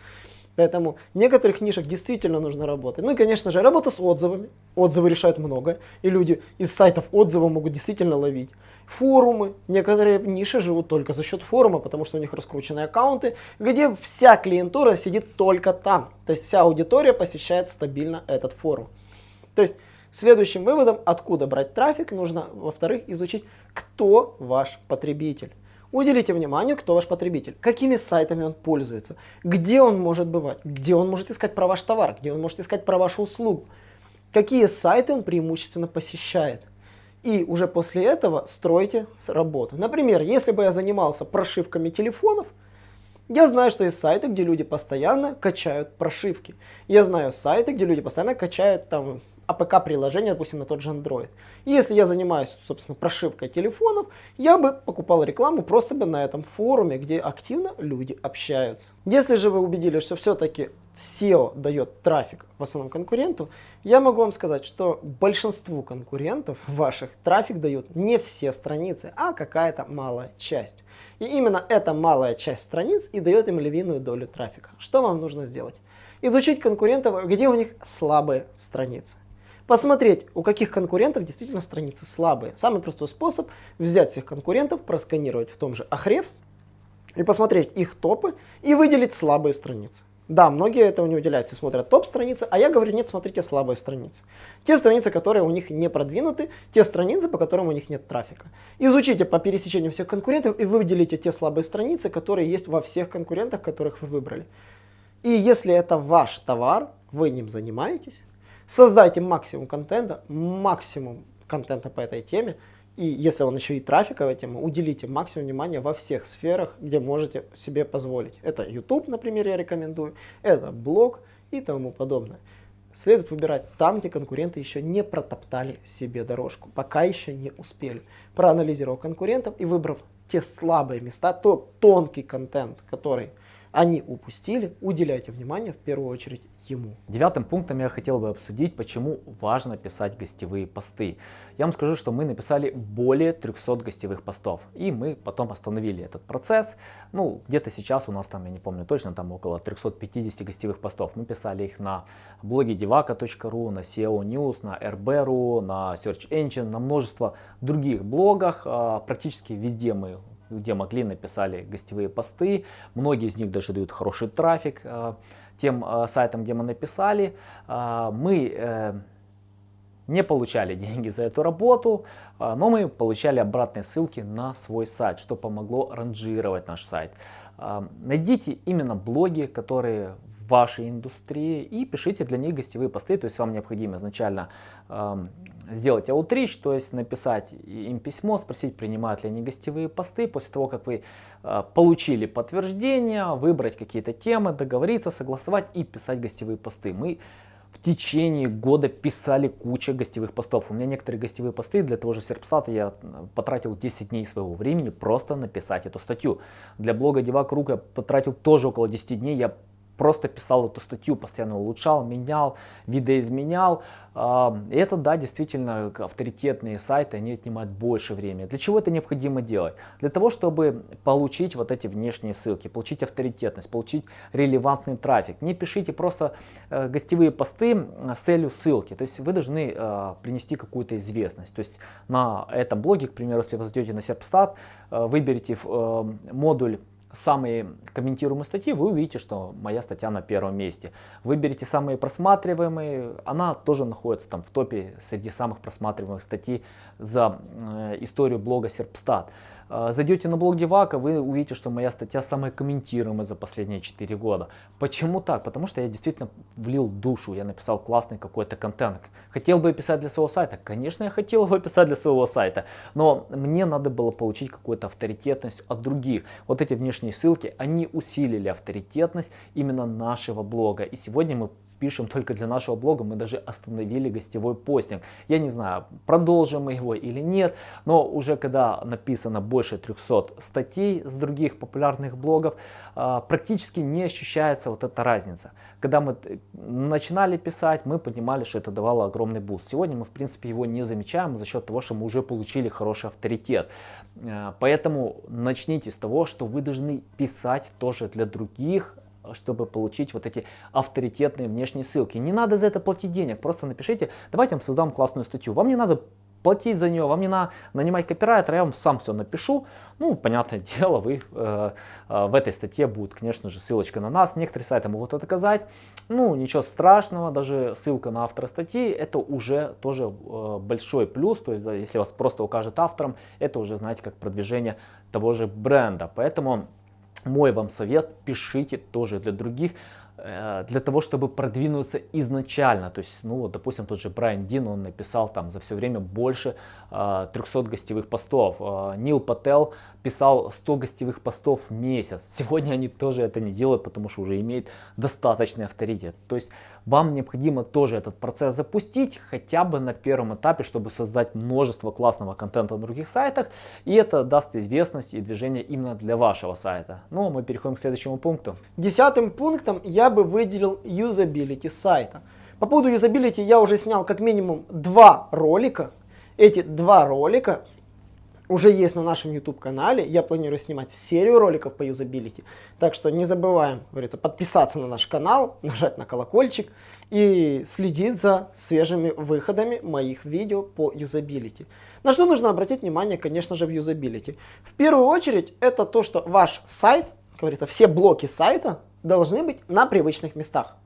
Поэтому некоторых нишах действительно нужно работать. Ну и, конечно же, работа с отзывами. Отзывы решают много, и люди из сайтов отзывов могут действительно ловить. Форумы. Некоторые ниши живут только за счет форума, потому что у них раскрученные аккаунты, где вся клиентура сидит только там. То есть вся аудитория посещает стабильно этот форум. То есть следующим выводом, откуда брать трафик, нужно, во-вторых, изучить, кто ваш потребитель. Уделите внимание, кто ваш потребитель, какими сайтами он пользуется, где он может бывать, где он может искать про ваш товар, где он может искать про вашу услугу, какие сайты он преимущественно посещает. И уже после этого стройте работу. Например, если бы я занимался прошивками телефонов, Я знаю, что есть сайты, где люди постоянно качают прошивки. Я знаю сайты, где люди постоянно качают там АПК-приложение, допустим, на тот же Android. И если я занимаюсь, собственно, прошивкой телефонов, я бы покупал рекламу просто бы на этом форуме, где активно люди общаются. Если же вы убедились, что все-таки SEO дает трафик в основном конкуренту, я могу вам сказать, что большинству конкурентов ваших трафик дают не все страницы, а какая-то малая часть. И именно эта малая часть страниц и дает им львиную долю трафика. Что вам нужно сделать? Изучить конкурентов, где у них слабые страницы посмотреть, у каких конкурентов действительно страницы слабые. Самый простой способ взять всех конкурентов, просканировать в том же Ahrefs и посмотреть их топы и выделить слабые страницы. Да, многие этого не уделяются, смотрят топ-страницы, а я говорю, нет, смотрите слабые страницы. Те страницы, которые у них не продвинуты, те страницы, по которым у них нет трафика. Изучите по пересечению всех конкурентов и выделите те слабые страницы, которые есть во всех конкурентах, которых вы выбрали. И если это ваш товар, вы ним занимаетесь, Создайте максимум контента, максимум контента по этой теме. И если он еще и трафиковая тема, уделите максимум внимания во всех сферах, где можете себе позволить. Это YouTube, например, я рекомендую, это блог и тому подобное. Следует выбирать там, где конкуренты еще не протоптали себе дорожку, пока еще не успели. Проанализировав конкурентов и выбрав те слабые места, тот тонкий контент, который они упустили, уделяйте внимание в первую очередь ему.
Девятым пунктом я хотел бы обсудить, почему важно писать гостевые посты. Я вам скажу, что мы написали более 300 гостевых постов, и мы потом остановили этот процесс. Ну, где-то сейчас у нас там, я не помню точно, там около 350 гостевых постов. Мы писали их на блоге devaka.ru, на SEO News, на RB.ru, на Search Engine, на множество других блогах. А, практически везде мы где могли, написали гостевые посты. Многие из них даже дают хороший трафик а, тем а, сайтам, где мы написали. А, мы э, не получали деньги за эту работу, но мы получали обратные ссылки на свой сайт, что помогло ранжировать наш сайт. Найдите именно блоги, которые вашей индустрии и пишите для них гостевые посты. То есть вам необходимо изначально э, сделать аутрич, то есть написать им письмо, спросить, принимают ли они гостевые посты. После того, как вы э, получили подтверждение, выбрать какие-то темы, договориться, согласовать и писать гостевые посты. Мы в течение года писали кучу гостевых постов. У меня некоторые гостевые посты для того же Серпстата я потратил 10 дней своего времени просто написать эту статью. Для блога Девак Рук я потратил тоже около 10 дней. Я просто писал эту статью, постоянно улучшал, менял, видоизменял. И это, да, действительно, авторитетные сайты, они отнимают больше времени. Для чего это необходимо делать? Для того, чтобы получить вот эти внешние ссылки, получить авторитетность, получить релевантный трафик. Не пишите просто э, гостевые посты с целью ссылки. То есть вы должны э, принести какую-то известность. То есть на этом блоге, к примеру, если вы зайдете на Serpstat, э, выберите модуль самые комментируемые статьи, вы увидите, что моя статья на первом месте. Выберите самые просматриваемые, она тоже находится там в топе среди самых просматриваемых статей за э, историю блога Серпстат. А, зайдете на блог Девака, вы увидите, что моя статья самая комментируемая за последние 4 года. Почему так? Потому что я действительно влил душу, я написал классный какой-то контент. Хотел бы писать для своего сайта? Конечно, я хотел бы писать для своего сайта, но мне надо было получить какую-то авторитетность от других. Вот эти внешние ссылки, они усилили авторитетность именно нашего блога. И сегодня мы пишем только для нашего блога, мы даже остановили гостевой постинг. Я не знаю, продолжим мы его или нет, но уже когда написано больше 300 статей с других популярных блогов, а, практически не ощущается вот эта разница. Когда мы э, начинали писать, мы понимали, что это давало огромный буст. Сегодня мы, в принципе, его не замечаем за счет того, что мы уже получили хороший авторитет. Э, поэтому начните с того, что вы должны писать тоже для других, чтобы получить вот эти авторитетные внешние ссылки. Не надо за это платить денег, просто напишите, давайте я вам создам классную статью. Вам не надо платить за нее, вам не надо нанимать копирайтера, я вам сам все напишу. Ну, понятное дело, вы э, э, в этой статье будет, конечно же, ссылочка на нас. Некоторые сайты могут это доказать. Ну, ничего страшного, даже ссылка на автора статьи, это уже тоже э, большой плюс. То есть, да, если вас просто укажет автором, это уже, знаете, как продвижение того же бренда. Поэтому мой вам совет, пишите тоже для других, э, для того, чтобы продвинуться изначально. То есть, ну вот, допустим, тот же Брайан Дин, он написал там за все время больше 300 э, гостевых постов. Э, Нил Пател писал 100 гостевых постов в месяц. Сегодня они тоже это не делают, потому что уже имеют достаточный авторитет. То есть вам необходимо тоже этот процесс запустить хотя бы на первом этапе, чтобы создать множество классного контента на других сайтах. И это даст известность и движение именно для вашего сайта. Ну, а мы переходим к следующему пункту.
Десятым пунктом я бы выделил юзабилити сайта. По поводу юзабилити я уже снял как минимум два ролика. Эти два ролика уже есть на нашем YouTube канале. Я планирую снимать серию роликов по юзабилити. Так что не забываем, говорится, подписаться на наш канал, нажать на колокольчик и следить за свежими выходами моих видео по юзабилити. На что нужно обратить внимание, конечно же, в юзабилити. В первую очередь, это то, что ваш сайт, говорится, все блоки сайта должны быть на привычных местах.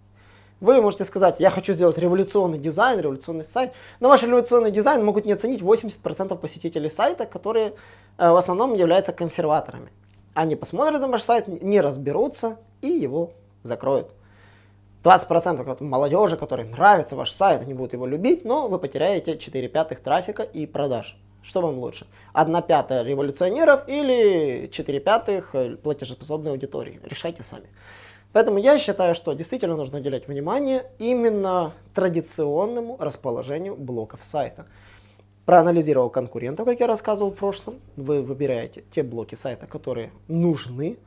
Вы можете сказать, я хочу сделать революционный дизайн, революционный сайт, но ваш революционный дизайн могут не оценить 80% посетителей сайта, которые э, в основном являются консерваторами. Они посмотрят на ваш сайт, не разберутся и его закроют. 20% молодежи, которой нравится ваш сайт, они будут его любить, но вы потеряете 4 пятых трафика и продаж. Что вам лучше? 1 пятая революционеров или 4 пятых э, платежеспособной аудитории? Решайте сами. Поэтому я считаю, что действительно нужно уделять внимание именно традиционному расположению блоков сайта. Проанализировал конкурентов, как я рассказывал в прошлом, вы выбираете те блоки сайта, которые нужны,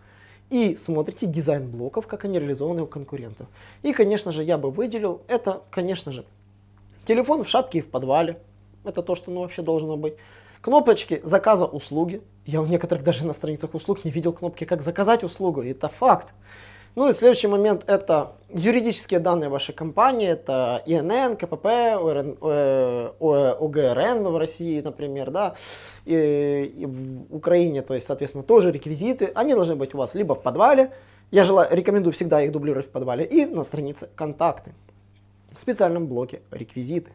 и смотрите дизайн блоков, как они реализованы у конкурентов. И, конечно же, я бы выделил, это, конечно же, телефон в шапке и в подвале. Это то, что ну, вообще должно быть. Кнопочки заказа услуги. Я у некоторых даже на страницах услуг не видел кнопки, как заказать услугу. Это факт. Ну и следующий момент это юридические данные вашей компании, это ИНН, КПП, ОРН, ОГРН в России, например, да, и, и в Украине, то есть, соответственно, тоже реквизиты, они должны быть у вас либо в подвале, я желаю, рекомендую всегда их дублировать в подвале, и на странице контакты, в специальном блоке реквизиты.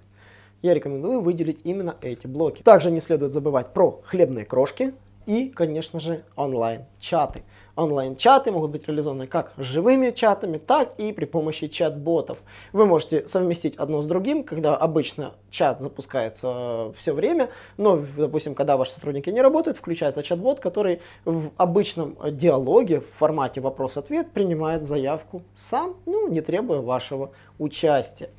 Я рекомендую выделить именно эти блоки. Также не следует забывать про хлебные крошки и, конечно же, онлайн-чаты онлайн-чаты могут быть реализованы как живыми чатами, так и при помощи чат-ботов. Вы можете совместить одно с другим, когда обычно чат запускается все время, но, допустим, когда ваши сотрудники не работают, включается чат-бот, который в обычном диалоге в формате вопрос-ответ принимает заявку сам, ну, не требуя вашего участия.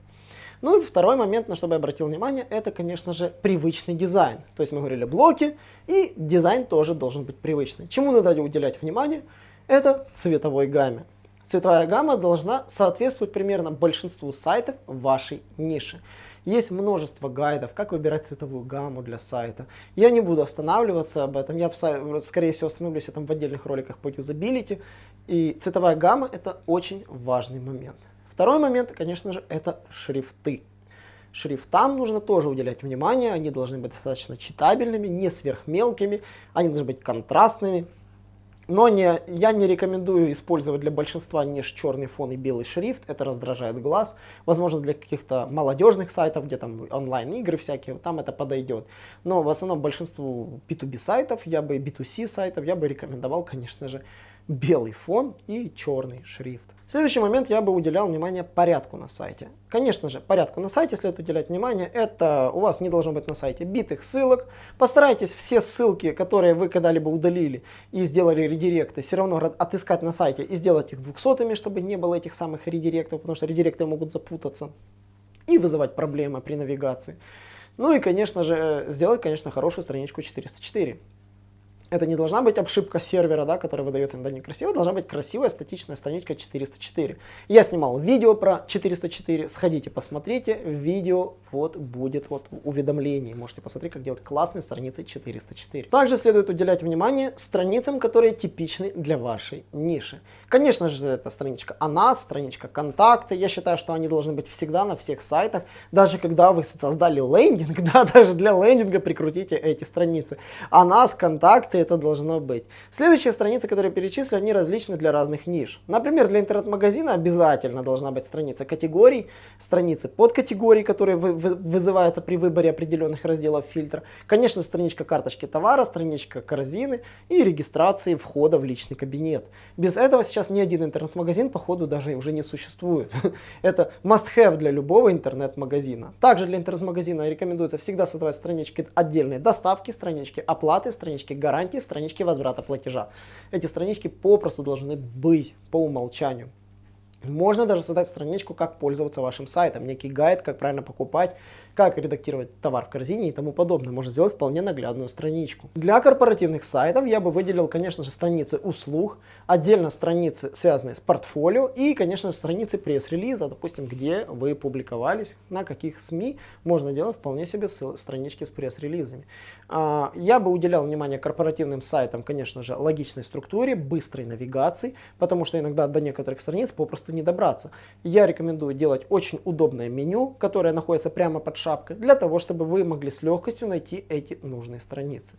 Ну и второй момент, на что бы я обратил внимание, это, конечно же, привычный дизайн. То есть мы говорили блоки, и дизайн тоже должен быть привычный. Чему надо уделять внимание? Это цветовой гамме. Цветовая гамма должна соответствовать примерно большинству сайтов вашей ниши. Есть множество гайдов, как выбирать цветовую гамму для сайта. Я не буду останавливаться об этом, я скорее всего остановлюсь этом в отдельных роликах по юзабилити. И цветовая гамма это очень важный момент. Второй момент, конечно же, это шрифты. Шрифтам нужно тоже уделять внимание, они должны быть достаточно читабельными, не сверхмелкими, они должны быть контрастными. Но не, я не рекомендую использовать для большинства ниш черный фон и белый шрифт, это раздражает глаз. Возможно, для каких-то молодежных сайтов, где там онлайн-игры всякие, там это подойдет. Но в основном большинству B2B сайтов, я бы B2C сайтов, я бы рекомендовал, конечно же, белый фон и черный шрифт. Следующий момент я бы уделял внимание порядку на сайте. Конечно же, порядку на сайте следует уделять внимание. Это у вас не должно быть на сайте битых ссылок. Постарайтесь все ссылки, которые вы когда-либо удалили и сделали редиректы, все равно отыскать на сайте и сделать их двухсотыми, чтобы не было этих самых редиректов, потому что редиректы могут запутаться и вызывать проблемы при навигации. Ну и, конечно же, сделать, конечно, хорошую страничку 404. Это не должна быть обшивка сервера, да, которая выдается иногда некрасиво, должна быть красивая статичная страничка 404. Я снимал видео про 404, сходите посмотрите, видео вот будет вот уведомление, можете посмотреть, как делать классные страницы 404. Также следует уделять внимание страницам, которые типичны для вашей ниши. Конечно же, это страничка о нас, страничка контакты, я считаю, что они должны быть всегда на всех сайтах, даже когда вы создали лендинг, да, даже для лендинга прикрутите эти страницы. О нас, контакты, это должно быть. Следующие страницы, которые перечислю, они различны для разных ниш. Например, для интернет-магазина обязательно должна быть страница категорий, страницы подкатегорий, которые вы, вы, вызываются при выборе определенных разделов фильтра. Конечно, страничка карточки товара, страничка корзины и регистрации входа в личный кабинет. Без этого сейчас ни один интернет-магазин, походу, даже уже не существует. Это must-have для любого интернет-магазина. Также для интернет-магазина рекомендуется всегда создавать странички отдельной доставки, странички оплаты, странички гарантии знаете, странички возврата платежа. Эти странички попросту должны быть по умолчанию. Можно даже создать страничку, как пользоваться вашим сайтом, некий гайд, как правильно покупать, как редактировать товар в корзине и тому подобное. Можно сделать вполне наглядную страничку. Для корпоративных сайтов я бы выделил, конечно же, страницы услуг, отдельно страницы, связанные с портфолио и, конечно, страницы пресс-релиза, допустим, где вы публиковались, на каких СМИ можно делать вполне себе странички с пресс-релизами. А, я бы уделял внимание корпоративным сайтам, конечно же, логичной структуре, быстрой навигации, потому что иногда до некоторых страниц попросту не добраться. Я рекомендую делать очень удобное меню, которое находится прямо под шапкой, для того, чтобы вы могли с легкостью найти эти нужные страницы.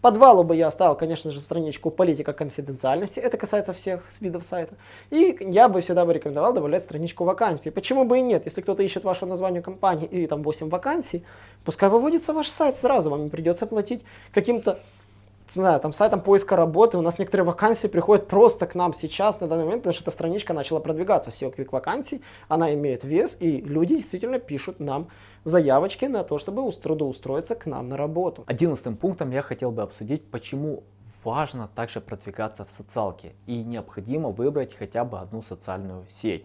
Подвалу бы я оставил, конечно же, страничку политика конфиденциальности, это касается всех видов сайта. И я бы всегда бы рекомендовал добавлять страничку вакансий. Почему бы и нет? Если кто-то ищет ваше название компании и там 8 вакансий, пускай выводится ваш сайт сразу, вам не придется платить каким-то не знаю, там сайтом поиска работы, у нас некоторые вакансии приходят просто к нам сейчас, на данный момент, потому что эта страничка начала продвигаться, SEO Quick вакансий, она имеет вес, и люди действительно пишут нам заявочки на то, чтобы трудоустроиться к нам на работу.
Одиннадцатым пунктом я хотел бы обсудить, почему важно также продвигаться в социалке и необходимо выбрать хотя бы одну социальную сеть.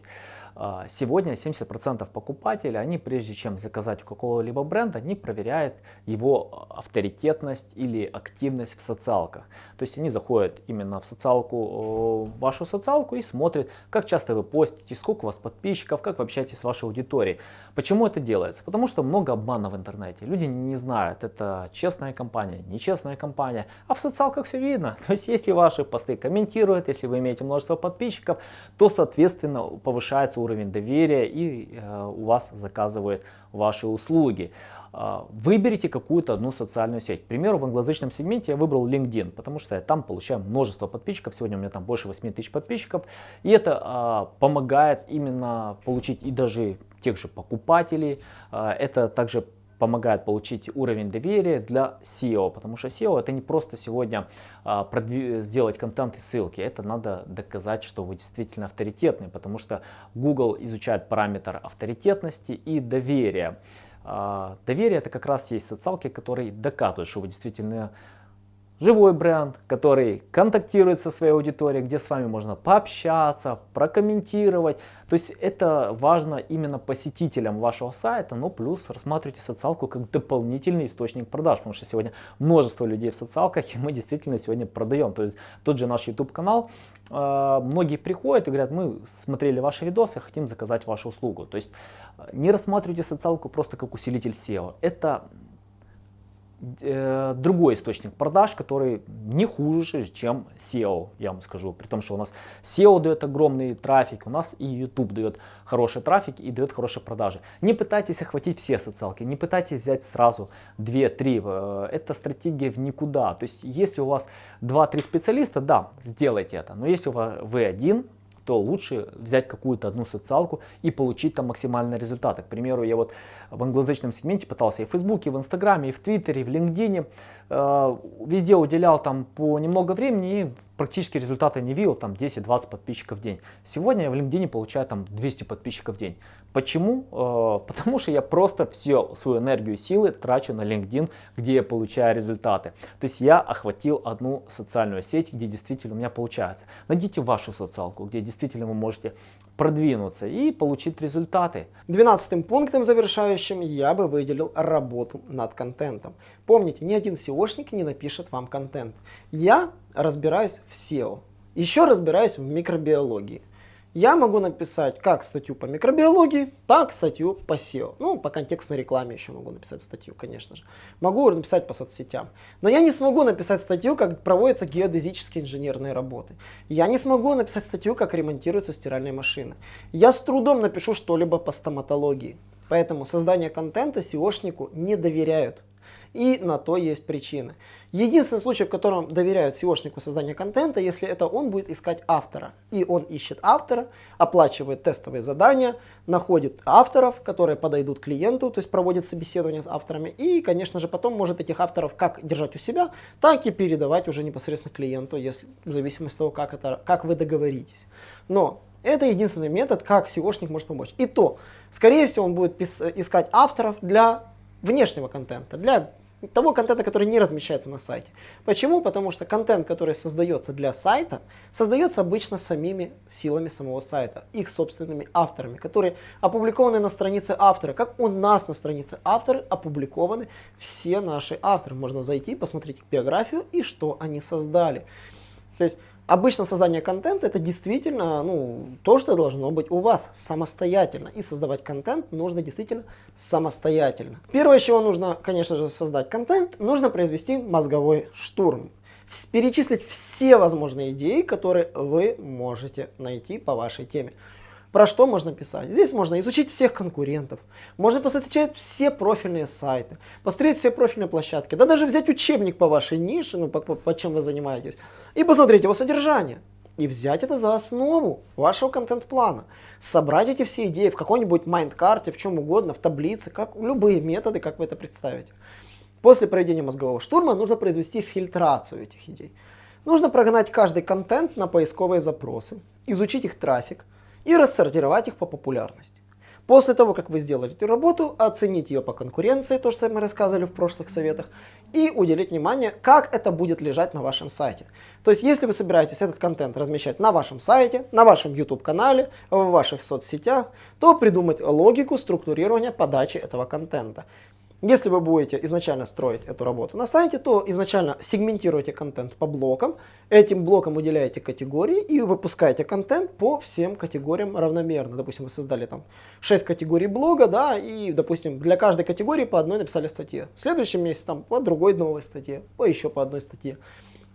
А, сегодня 70% покупателей, они прежде чем заказать у какого-либо бренда, они проверяют его авторитетность или активность в социалках. То есть они заходят именно в социалку, в вашу социалку и смотрят, как часто вы постите, сколько у вас подписчиков, как вы общаетесь с вашей аудиторией. Почему это делается? Потому что много обмана в интернете. Люди не знают, это честная компания, нечестная компания. А в социалках все видно. То есть если ваши посты комментируют, если вы имеете множество подписчиков, то соответственно повышается уровень доверия и э, у вас заказывают ваши услуги. Э, выберите какую-то одну социальную сеть. К примеру, в англоязычном сегменте я выбрал LinkedIn, потому что я там получаю множество подписчиков. Сегодня у меня там больше 8 тысяч подписчиков. И это э, помогает именно получить и даже тех же покупателей. Э, это также помогает получить уровень доверия для SEO, потому что SEO это не просто сегодня а, сделать контент и ссылки, это надо доказать, что вы действительно авторитетный, потому что Google изучает параметр авторитетности и доверия. А, доверие это как раз есть социалки, которые доказывают, что вы действительно живой бренд, который контактирует со своей аудиторией, где с вами можно пообщаться, прокомментировать. То есть это важно именно посетителям вашего сайта, но плюс рассматривайте социалку как дополнительный источник продаж, потому что сегодня множество людей в социалках, и мы действительно сегодня продаем. То есть тот же наш YouTube канал, э, многие приходят и говорят, мы смотрели ваши видосы, хотим заказать вашу услугу. То есть э, не рассматривайте социалку просто как усилитель SEO. Это другой источник продаж, который не хуже, чем SEO, я вам скажу. При том, что у нас SEO дает огромный трафик, у нас и YouTube дает хороший трафик и дает хорошие продажи. Не пытайтесь охватить все социалки, не пытайтесь взять сразу 2-3. Э, это стратегия в никуда. То есть, если у вас 2-3 специалиста, да, сделайте это. Но если вы один, то лучше взять какую-то одну социалку и получить там максимальные результаты. К примеру, я вот в англоязычном сегменте пытался и в Фейсбуке, и в Инстаграме, и в Твиттере, и в LinkedIn. Э, везде уделял там по немного времени и практически результаты не видел, там 10-20 подписчиков в день. Сегодня я в LinkedIn получаю там 200 подписчиков в день. Почему? Э, потому что я просто всю свою энергию и силы трачу на LinkedIn, где я получаю результаты. То есть я охватил одну социальную сеть, где действительно у меня получается. Найдите вашу социалку, где действительно вы можете продвинуться и получить результаты.
Двенадцатым пунктом завершающим я бы выделил работу над контентом. Помните, ни один SEOшник не напишет вам контент. Я разбираюсь в SEO. Еще разбираюсь в микробиологии я могу написать как статью по микробиологии, так статью по SEO. Ну, по контекстной рекламе еще могу написать статью, конечно же. Могу написать по соцсетям. Но я не смогу написать статью, как проводятся геодезические инженерные работы. Я не смогу написать статью, как ремонтируются стиральные машины. Я с трудом напишу что-либо по стоматологии. Поэтому создание контента SEOшнику не доверяют. И на то есть причины. Единственный случай, в котором доверяют SEOшнику создания контента, если это он будет искать автора. И он ищет автора, оплачивает тестовые задания, находит авторов, которые подойдут клиенту, то есть проводит собеседование с авторами. И, конечно же, потом может этих авторов как держать у себя, так и передавать уже непосредственно клиенту, если, в зависимости от того, как, это, как вы договоритесь. Но это единственный метод, как SEOшник может помочь. И то, скорее всего, он будет искать авторов для внешнего контента, для того контента, который не размещается на сайте. Почему? Потому что контент, который создается для сайта, создается обычно самими силами самого сайта, их собственными авторами, которые опубликованы на странице автора. Как у нас на странице автора опубликованы все наши авторы. Можно зайти, посмотреть их биографию и что они создали. То есть Обычно создание контента это действительно ну, то, что должно быть у вас самостоятельно. И создавать контент нужно действительно самостоятельно. Первое, чего нужно, конечно же, создать контент, нужно произвести мозговой штурм. Перечислить все возможные идеи, которые вы можете найти по вашей теме. Про что можно писать? Здесь можно изучить всех конкурентов, можно посмотреть все профильные сайты, посмотреть все профильные площадки, да даже взять учебник по вашей нише, ну по, по, по чем вы занимаетесь, и посмотреть его содержание. И взять это за основу вашего контент-плана. Собрать эти все идеи в какой-нибудь mind-карте, в чем угодно, в таблице, как любые методы, как вы это представите. После проведения мозгового штурма нужно произвести фильтрацию этих идей. Нужно прогнать каждый контент на поисковые запросы, изучить их трафик, и рассортировать их по популярности. После того, как вы сделали эту работу, оценить ее по конкуренции, то, что мы рассказывали в прошлых советах, и уделить внимание, как это будет лежать на вашем сайте. То есть, если вы собираетесь этот контент размещать на вашем сайте, на вашем YouTube-канале, в ваших соцсетях, то придумать логику структурирования подачи этого контента. Если вы будете изначально строить эту работу на сайте, то изначально сегментируйте контент по блокам, этим блокам уделяете категории и выпускаете контент по всем категориям равномерно. Допустим, вы создали там 6 категорий блога, да, и, допустим, для каждой категории по одной написали статье. В следующем месяце там по другой новой статье, по еще по одной статье.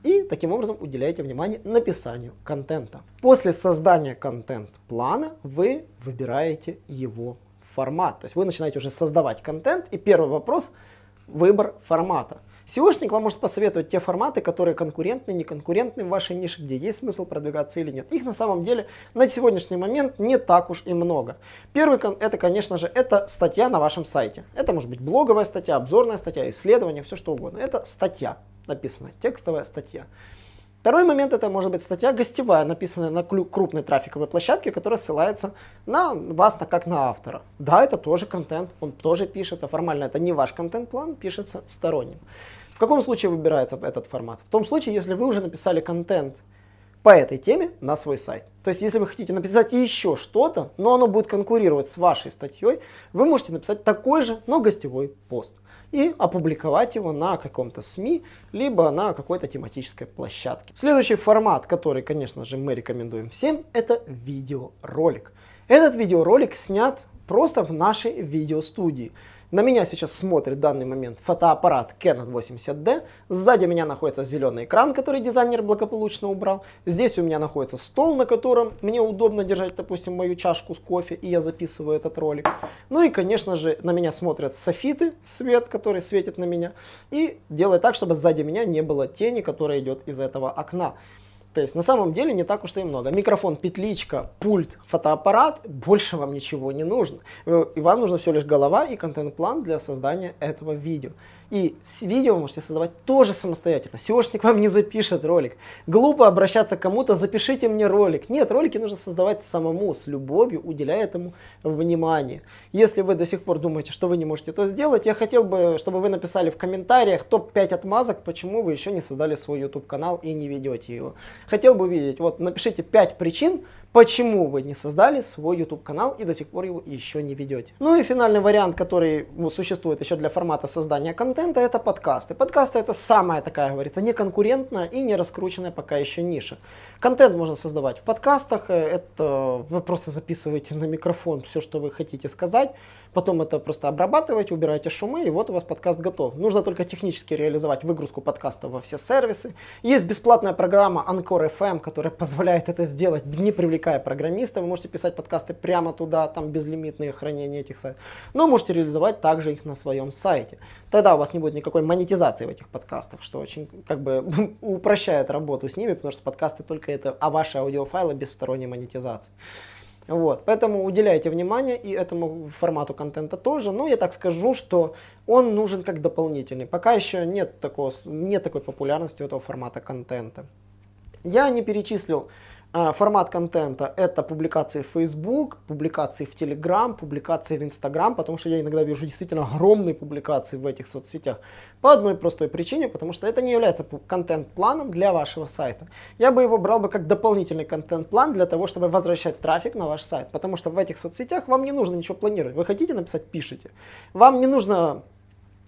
И таким образом уделяете внимание написанию контента. После создания контент-плана вы выбираете его формат. То есть вы начинаете уже создавать контент, и первый вопрос – выбор формата. SEOшник вам может посоветовать те форматы, которые конкурентны, неконкурентны в вашей нише, где есть смысл продвигаться или нет. Их на самом деле на сегодняшний момент не так уж и много. Первый, это, конечно же, это статья на вашем сайте. Это может быть блоговая статья, обзорная статья, исследование, все что угодно. Это статья написана, текстовая статья. Второй момент это может быть статья гостевая, написанная на крупной трафиковой площадке, которая ссылается на вас как на автора. Да, это тоже контент, он тоже пишется, формально это не ваш контент-план, пишется сторонним. В каком случае выбирается этот формат? В том случае, если вы уже написали контент по этой теме на свой сайт. То есть, если вы хотите написать еще что-то, но оно будет конкурировать с вашей статьей, вы можете написать такой же, но гостевой пост и опубликовать его на каком-то СМИ, либо на какой-то тематической площадке. Следующий формат, который, конечно же, мы рекомендуем всем, это видеоролик. Этот видеоролик снят просто в нашей видеостудии. На меня сейчас смотрит в данный момент фотоаппарат Canon 80D. Сзади меня находится зеленый экран, который дизайнер благополучно убрал. Здесь у меня находится стол, на котором мне удобно держать, допустим, мою чашку с кофе, и я записываю этот ролик. Ну и, конечно же, на меня смотрят софиты, свет, который светит на меня, и делает так, чтобы сзади меня не было тени, которая идет из этого окна. То есть на самом деле не так уж и много. Микрофон, петличка, пульт, фотоаппарат, больше вам ничего не нужно. И вам нужно всего лишь голова и контент-план для создания этого видео. И видео вы можете создавать тоже самостоятельно. SEOшник вам не запишет ролик. Глупо обращаться к кому-то, запишите мне ролик. Нет, ролики нужно создавать самому, с любовью, уделяя этому внимание. Если вы до сих пор думаете, что вы не можете это сделать, я хотел бы, чтобы вы написали в комментариях топ-5 отмазок, почему вы еще не создали свой YouTube канал и не ведете его. Хотел бы увидеть, вот напишите 5 причин, почему вы не создали свой YouTube канал и до сих пор его еще не ведете. Ну и финальный вариант, который ну, существует еще для формата создания контента, это подкасты. Подкасты это самая такая, говорится, неконкурентная и не раскрученная пока еще ниша. Контент можно создавать в подкастах, э, это вы просто записываете на микрофон все, что вы хотите сказать, потом это просто обрабатываете, убираете шумы, и вот у вас подкаст готов. Нужно только технически реализовать выгрузку подкаста во все сервисы. Есть бесплатная программа Anchor FM, которая позволяет это сделать, не привлекая программиста. Вы можете писать подкасты прямо туда, там безлимитные хранения этих сайтов. Но можете реализовать также их на своем сайте. Тогда у вас не будет никакой монетизации в этих подкастах, что очень как бы упрощает работу с ними, потому что подкасты только это, а ваши аудиофайлы без сторонней монетизации. Вот, поэтому уделяйте внимание и этому формату контента тоже. Но я так скажу, что он нужен как дополнительный. Пока еще нет, такого, нет такой популярности у этого формата контента. Я не перечислил формат контента это публикации в Facebook, публикации в Telegram, публикации в Instagram, потому что я иногда вижу действительно огромные публикации в этих соцсетях. По одной простой причине, потому что это не является контент-планом для вашего сайта. Я бы его брал бы как дополнительный контент-план для того, чтобы возвращать трафик на ваш сайт. Потому что в этих соцсетях вам не нужно ничего планировать. Вы хотите написать, пишите. Вам не нужно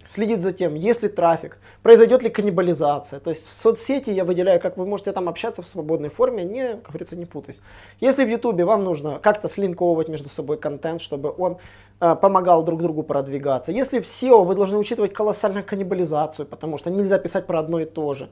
следит за тем, есть ли трафик, произойдет ли каннибализация. То есть в соцсети я выделяю, как вы можете там общаться в свободной форме, не, как говорится, не путаясь. Если в Ютубе вам нужно как-то слинковывать между собой контент, чтобы он э, помогал друг другу продвигаться. Если в SEO вы должны учитывать колоссальную каннибализацию, потому что нельзя писать про одно и то же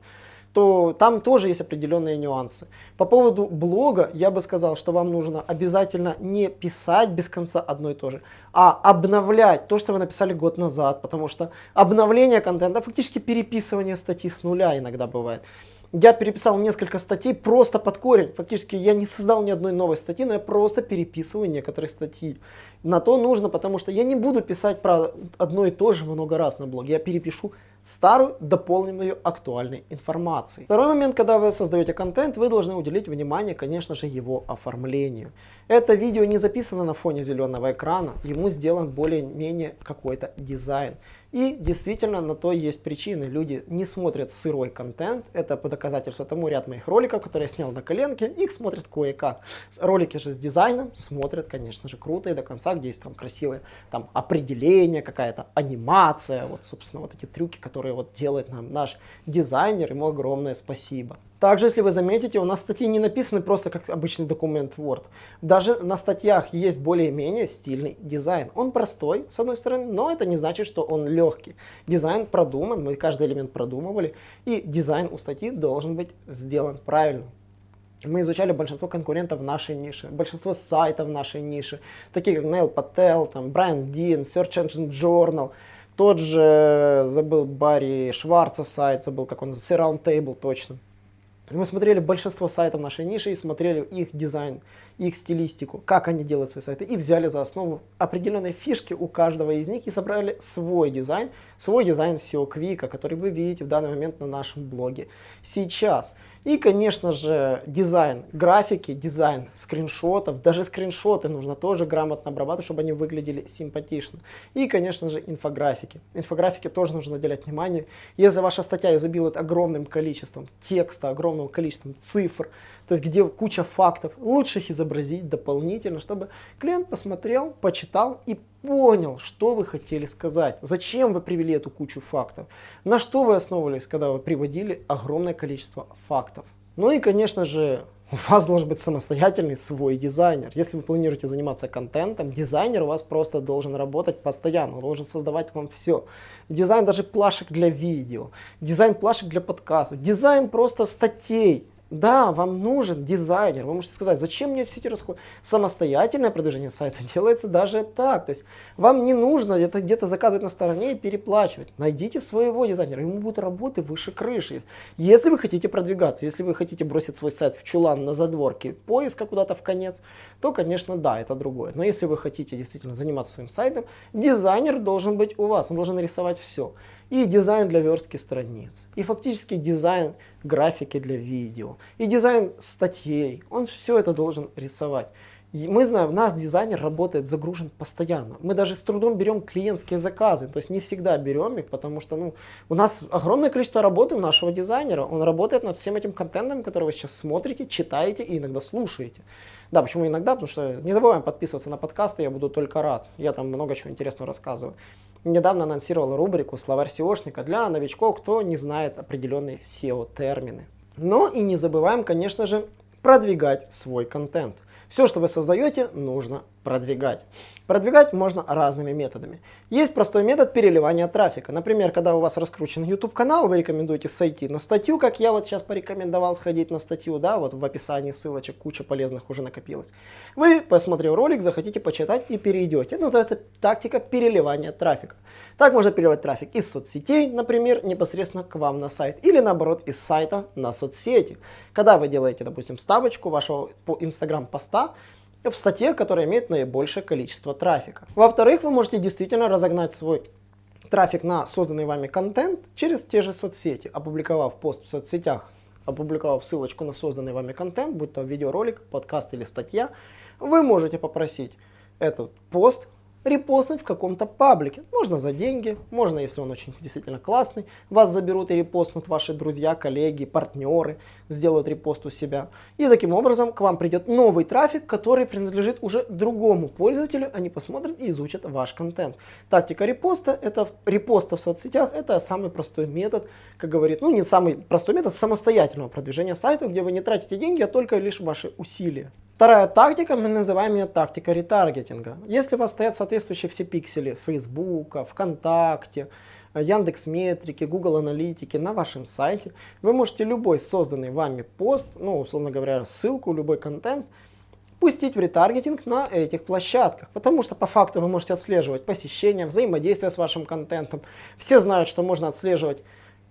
то там тоже есть определенные нюансы. По поводу блога я бы сказал, что вам нужно обязательно не писать без конца одно и то же, а обновлять то, что вы написали год назад, потому что обновление контента, фактически переписывание статьи с нуля иногда бывает. Я переписал несколько статей просто под корень. Фактически я не создал ни одной новой статьи, но я просто переписываю некоторые статьи. На то нужно, потому что я не буду писать про одно и то же много раз на блоге. Я перепишу старую, дополненную актуальной информацией. Второй момент, когда вы создаете контент, вы должны уделить внимание, конечно же, его оформлению. Это видео не записано на фоне зеленого экрана, ему сделан более-менее какой-то дизайн. И действительно на то есть причины. Люди не смотрят сырой контент. Это по доказательству тому ряд моих роликов, которые я снял на коленке. Их смотрят кое-как. Ролики же с дизайном смотрят, конечно же, круто и до конца, где есть там красивые там, определения, какая-то анимация. Вот, собственно, вот эти трюки, которые вот делает нам наш дизайнер. Ему огромное спасибо. Также, если вы заметите, у нас статьи не написаны просто как обычный документ Word. Даже на статьях есть более-менее стильный дизайн. Он простой, с одной стороны, но это не значит, что он легкий. Дизайн продуман, мы каждый элемент продумывали, и дизайн у статьи должен быть сделан правильно. Мы изучали большинство конкурентов в нашей нише, большинство сайтов в нашей нише, такие как Neil Patel, там, Brian Dean, Search Engine Journal, тот же, забыл, Барри Шварца сайт, забыл, как он, Surround Table, точно. Мы смотрели большинство сайтов нашей ниши и смотрели их дизайн, их стилистику, как они делают свои сайты, и взяли за основу определенные фишки у каждого из них и собрали свой дизайн, свой дизайн SEO Quick, который вы видите в данный момент на нашем блоге сейчас. И, конечно же, дизайн графики, дизайн скриншотов. Даже скриншоты нужно тоже грамотно обрабатывать, чтобы они выглядели симпатично. И, конечно же, инфографики. Инфографики тоже нужно уделять внимание. Если ваша статья изобилует огромным количеством текста, огромным количеством цифр, то есть где куча фактов, лучше их изобразить дополнительно, чтобы клиент посмотрел, почитал и понял, что вы хотели сказать, зачем вы привели эту кучу фактов, на что вы основывались, когда вы приводили огромное количество фактов. Ну и, конечно же, у вас должен быть самостоятельный свой дизайнер. Если вы планируете заниматься контентом, дизайнер у вас просто должен работать постоянно, он должен создавать вам все. Дизайн даже плашек для видео, дизайн плашек для подкастов, дизайн просто статей. Да, вам нужен дизайнер. Вы можете сказать, зачем мне все эти расходы? Самостоятельное продвижение сайта делается даже так. То есть вам не нужно где-то заказывать на стороне и переплачивать. Найдите своего дизайнера, ему будет работы выше крыши. Если вы хотите продвигаться, если вы хотите бросить свой сайт в чулан на задворке поиска куда-то в конец, то, конечно, да, это другое. Но если вы хотите действительно заниматься своим сайтом, дизайнер должен быть у вас, он должен рисовать все и дизайн для верстки страниц, и фактически дизайн графики для видео, и дизайн статей. Он все это должен рисовать. И мы знаем, у нас дизайнер работает загружен постоянно. Мы даже с трудом берем клиентские заказы, то есть не всегда берем их, потому что ну, у нас огромное количество работы у нашего дизайнера. Он работает над всем этим контентом, который вы сейчас смотрите, читаете и иногда слушаете. Да, почему иногда? Потому что не забываем подписываться на подкасты, я буду только рад. Я там много чего интересного рассказываю недавно анонсировал рубрику «Словарь SEOшника» для новичков, кто не знает определенные SEO-термины. Но и не забываем, конечно же, продвигать свой контент. Все, что вы создаете, нужно продвигать. Продвигать можно разными методами. Есть простой метод переливания трафика. Например, когда у вас раскручен YouTube канал, вы рекомендуете сойти на статью, как я вот сейчас порекомендовал сходить на статью, да, вот в описании ссылочек куча полезных уже накопилось. Вы, посмотрев ролик, захотите почитать и перейдете. Это называется тактика переливания трафика. Так можно переливать трафик из соцсетей, например, непосредственно к вам на сайт, или наоборот из сайта на соцсети. Когда вы делаете, допустим, ставочку вашего Instagram поста, в статье, которая имеет наибольшее количество трафика. Во-вторых, вы можете действительно разогнать свой трафик на созданный вами контент через те же соцсети, опубликовав пост в соцсетях опубликовав ссылочку на созданный вами контент, будь то видеоролик, подкаст или статья, вы можете попросить этот пост репостнуть в каком-то паблике. Можно за деньги, можно, если он очень действительно классный, вас заберут и репостнут ваши друзья, коллеги, партнеры, сделают репост у себя. И таким образом к вам придет новый трафик, который принадлежит уже другому пользователю, они посмотрят и изучат ваш контент. Тактика репоста, это репоста в соцсетях, это самый простой метод, как говорит, ну не самый простой метод самостоятельного продвижения сайта, где вы не тратите деньги, а только лишь ваши усилия. Вторая тактика, мы называем ее тактика ретаргетинга. Если у вас стоят соответствующие все пиксели Facebook, ВКонтакте, Яндекс Метрики, Google Аналитики на вашем сайте, вы можете любой созданный вами пост, ну, условно говоря, ссылку, любой контент, пустить в ретаргетинг на этих площадках. Потому что по факту вы можете отслеживать посещения, взаимодействие с вашим контентом. Все знают, что можно отслеживать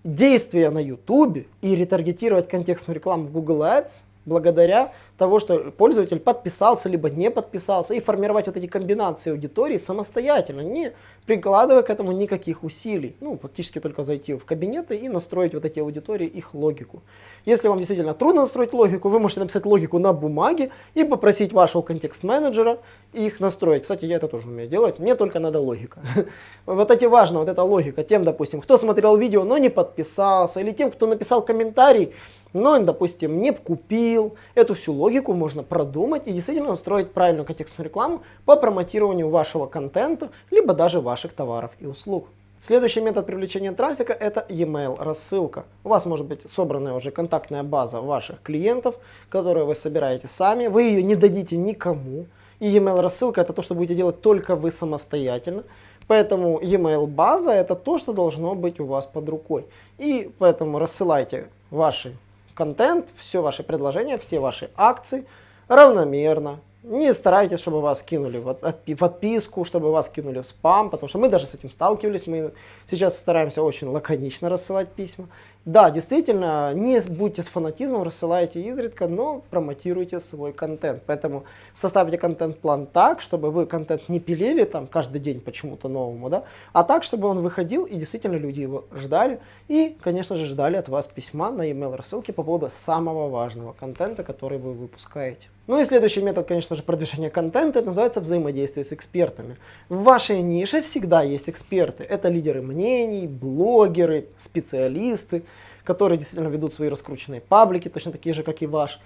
действия на YouTube и ретаргетировать контекстную рекламу в Google Ads благодаря того, что пользователь подписался либо не подписался, и формировать вот эти комбинации аудитории самостоятельно, не прикладывая к этому никаких усилий. Ну, фактически только зайти в кабинеты и настроить вот эти аудитории, их логику. Если вам действительно трудно настроить логику, вы можете написать логику на бумаге и попросить вашего контекст-менеджера их настроить. Кстати, я это тоже умею делать, мне только надо логика. Вот эти важно, вот эта логика. Тем, допустим, кто смотрел видео, но не подписался, или тем, кто написал комментарий, но, допустим, не купил. Эту всю логику можно продумать и действительно настроить правильную контекстную рекламу по промотированию вашего контента, либо даже ваших товаров и услуг. Следующий метод привлечения трафика – это e-mail рассылка. У вас может быть собранная уже контактная база ваших клиентов, которую вы собираете сами. Вы ее не дадите никому. И e-mail рассылка – это то, что будете делать только вы самостоятельно. Поэтому e-mail база – это то, что должно быть у вас под рукой. И поэтому рассылайте ваши контент, все ваши предложения, все ваши акции равномерно. Не старайтесь, чтобы вас кинули в подписку, чтобы вас кинули в спам, потому что мы даже с этим сталкивались. Мы сейчас стараемся очень лаконично рассылать письма. Да, действительно, не будьте с фанатизмом, рассылайте изредка, но промотируйте свой контент. Поэтому составьте контент-план так, чтобы вы контент не пилили там каждый день почему-то новому, да, а так, чтобы он выходил и действительно люди его ждали. И, конечно же, ждали от вас письма на email рассылки по поводу самого важного контента, который вы выпускаете. Ну и следующий метод, конечно же, продвижения контента, это называется взаимодействие с экспертами. В вашей нише всегда есть эксперты. Это лидеры мнений, блогеры, специалисты, которые действительно ведут свои раскрученные паблики, точно такие же, как и ваш.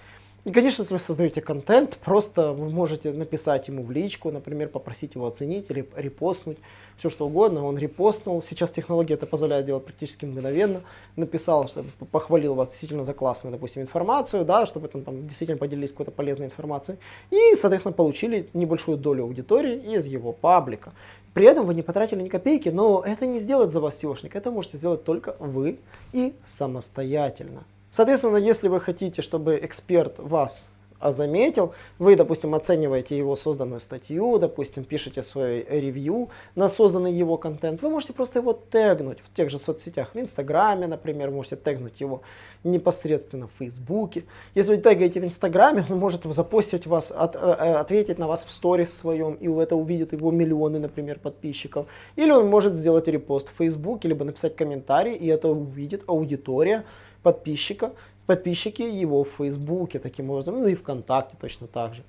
И, конечно, если вы создаете контент, просто вы можете написать ему в личку, например, попросить его оценить или репостнуть, все что угодно. Он репостнул, сейчас технология это позволяет делать практически мгновенно. Написал, что похвалил вас действительно за классную, допустим, информацию, да, чтобы там, там действительно поделились какой-то полезной информацией. И, соответственно, получили небольшую долю аудитории из его паблика. При этом вы не потратили ни копейки, но это не сделает за вас SEOшник, это можете сделать только вы и самостоятельно. Соответственно, если вы хотите, чтобы эксперт вас заметил, вы, допустим, оцениваете его созданную статью, допустим, пишете свой ревью на созданный его контент, вы можете просто его тегнуть в тех же соцсетях, в Инстаграме, например, можете тегнуть его непосредственно в Фейсбуке. Если вы тегаете в Инстаграме, он может запостить вас, от, э, э, ответить на вас в сторис своем, и это увидят его миллионы, например, подписчиков. Или он может сделать репост в Фейсбуке, либо написать комментарий, и это увидит аудитория, подписчика, подписчики его в Фейсбуке таким образом, ну и ВКонтакте точно так же.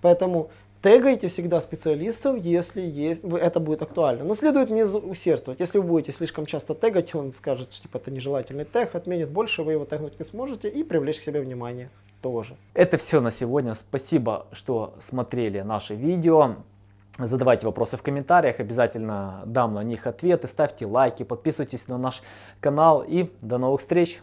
Поэтому тегайте всегда специалистов, если есть, это будет актуально. Но следует не усердствовать. Если вы будете слишком часто тегать, он скажет, что типа, это нежелательный тег, отменит больше, вы его тегнуть не сможете и привлечь к себе внимание тоже.
Это все на сегодня. Спасибо, что смотрели наше видео. Задавайте вопросы в комментариях, обязательно дам на них ответы. Ставьте лайки, подписывайтесь на наш канал и до новых встреч!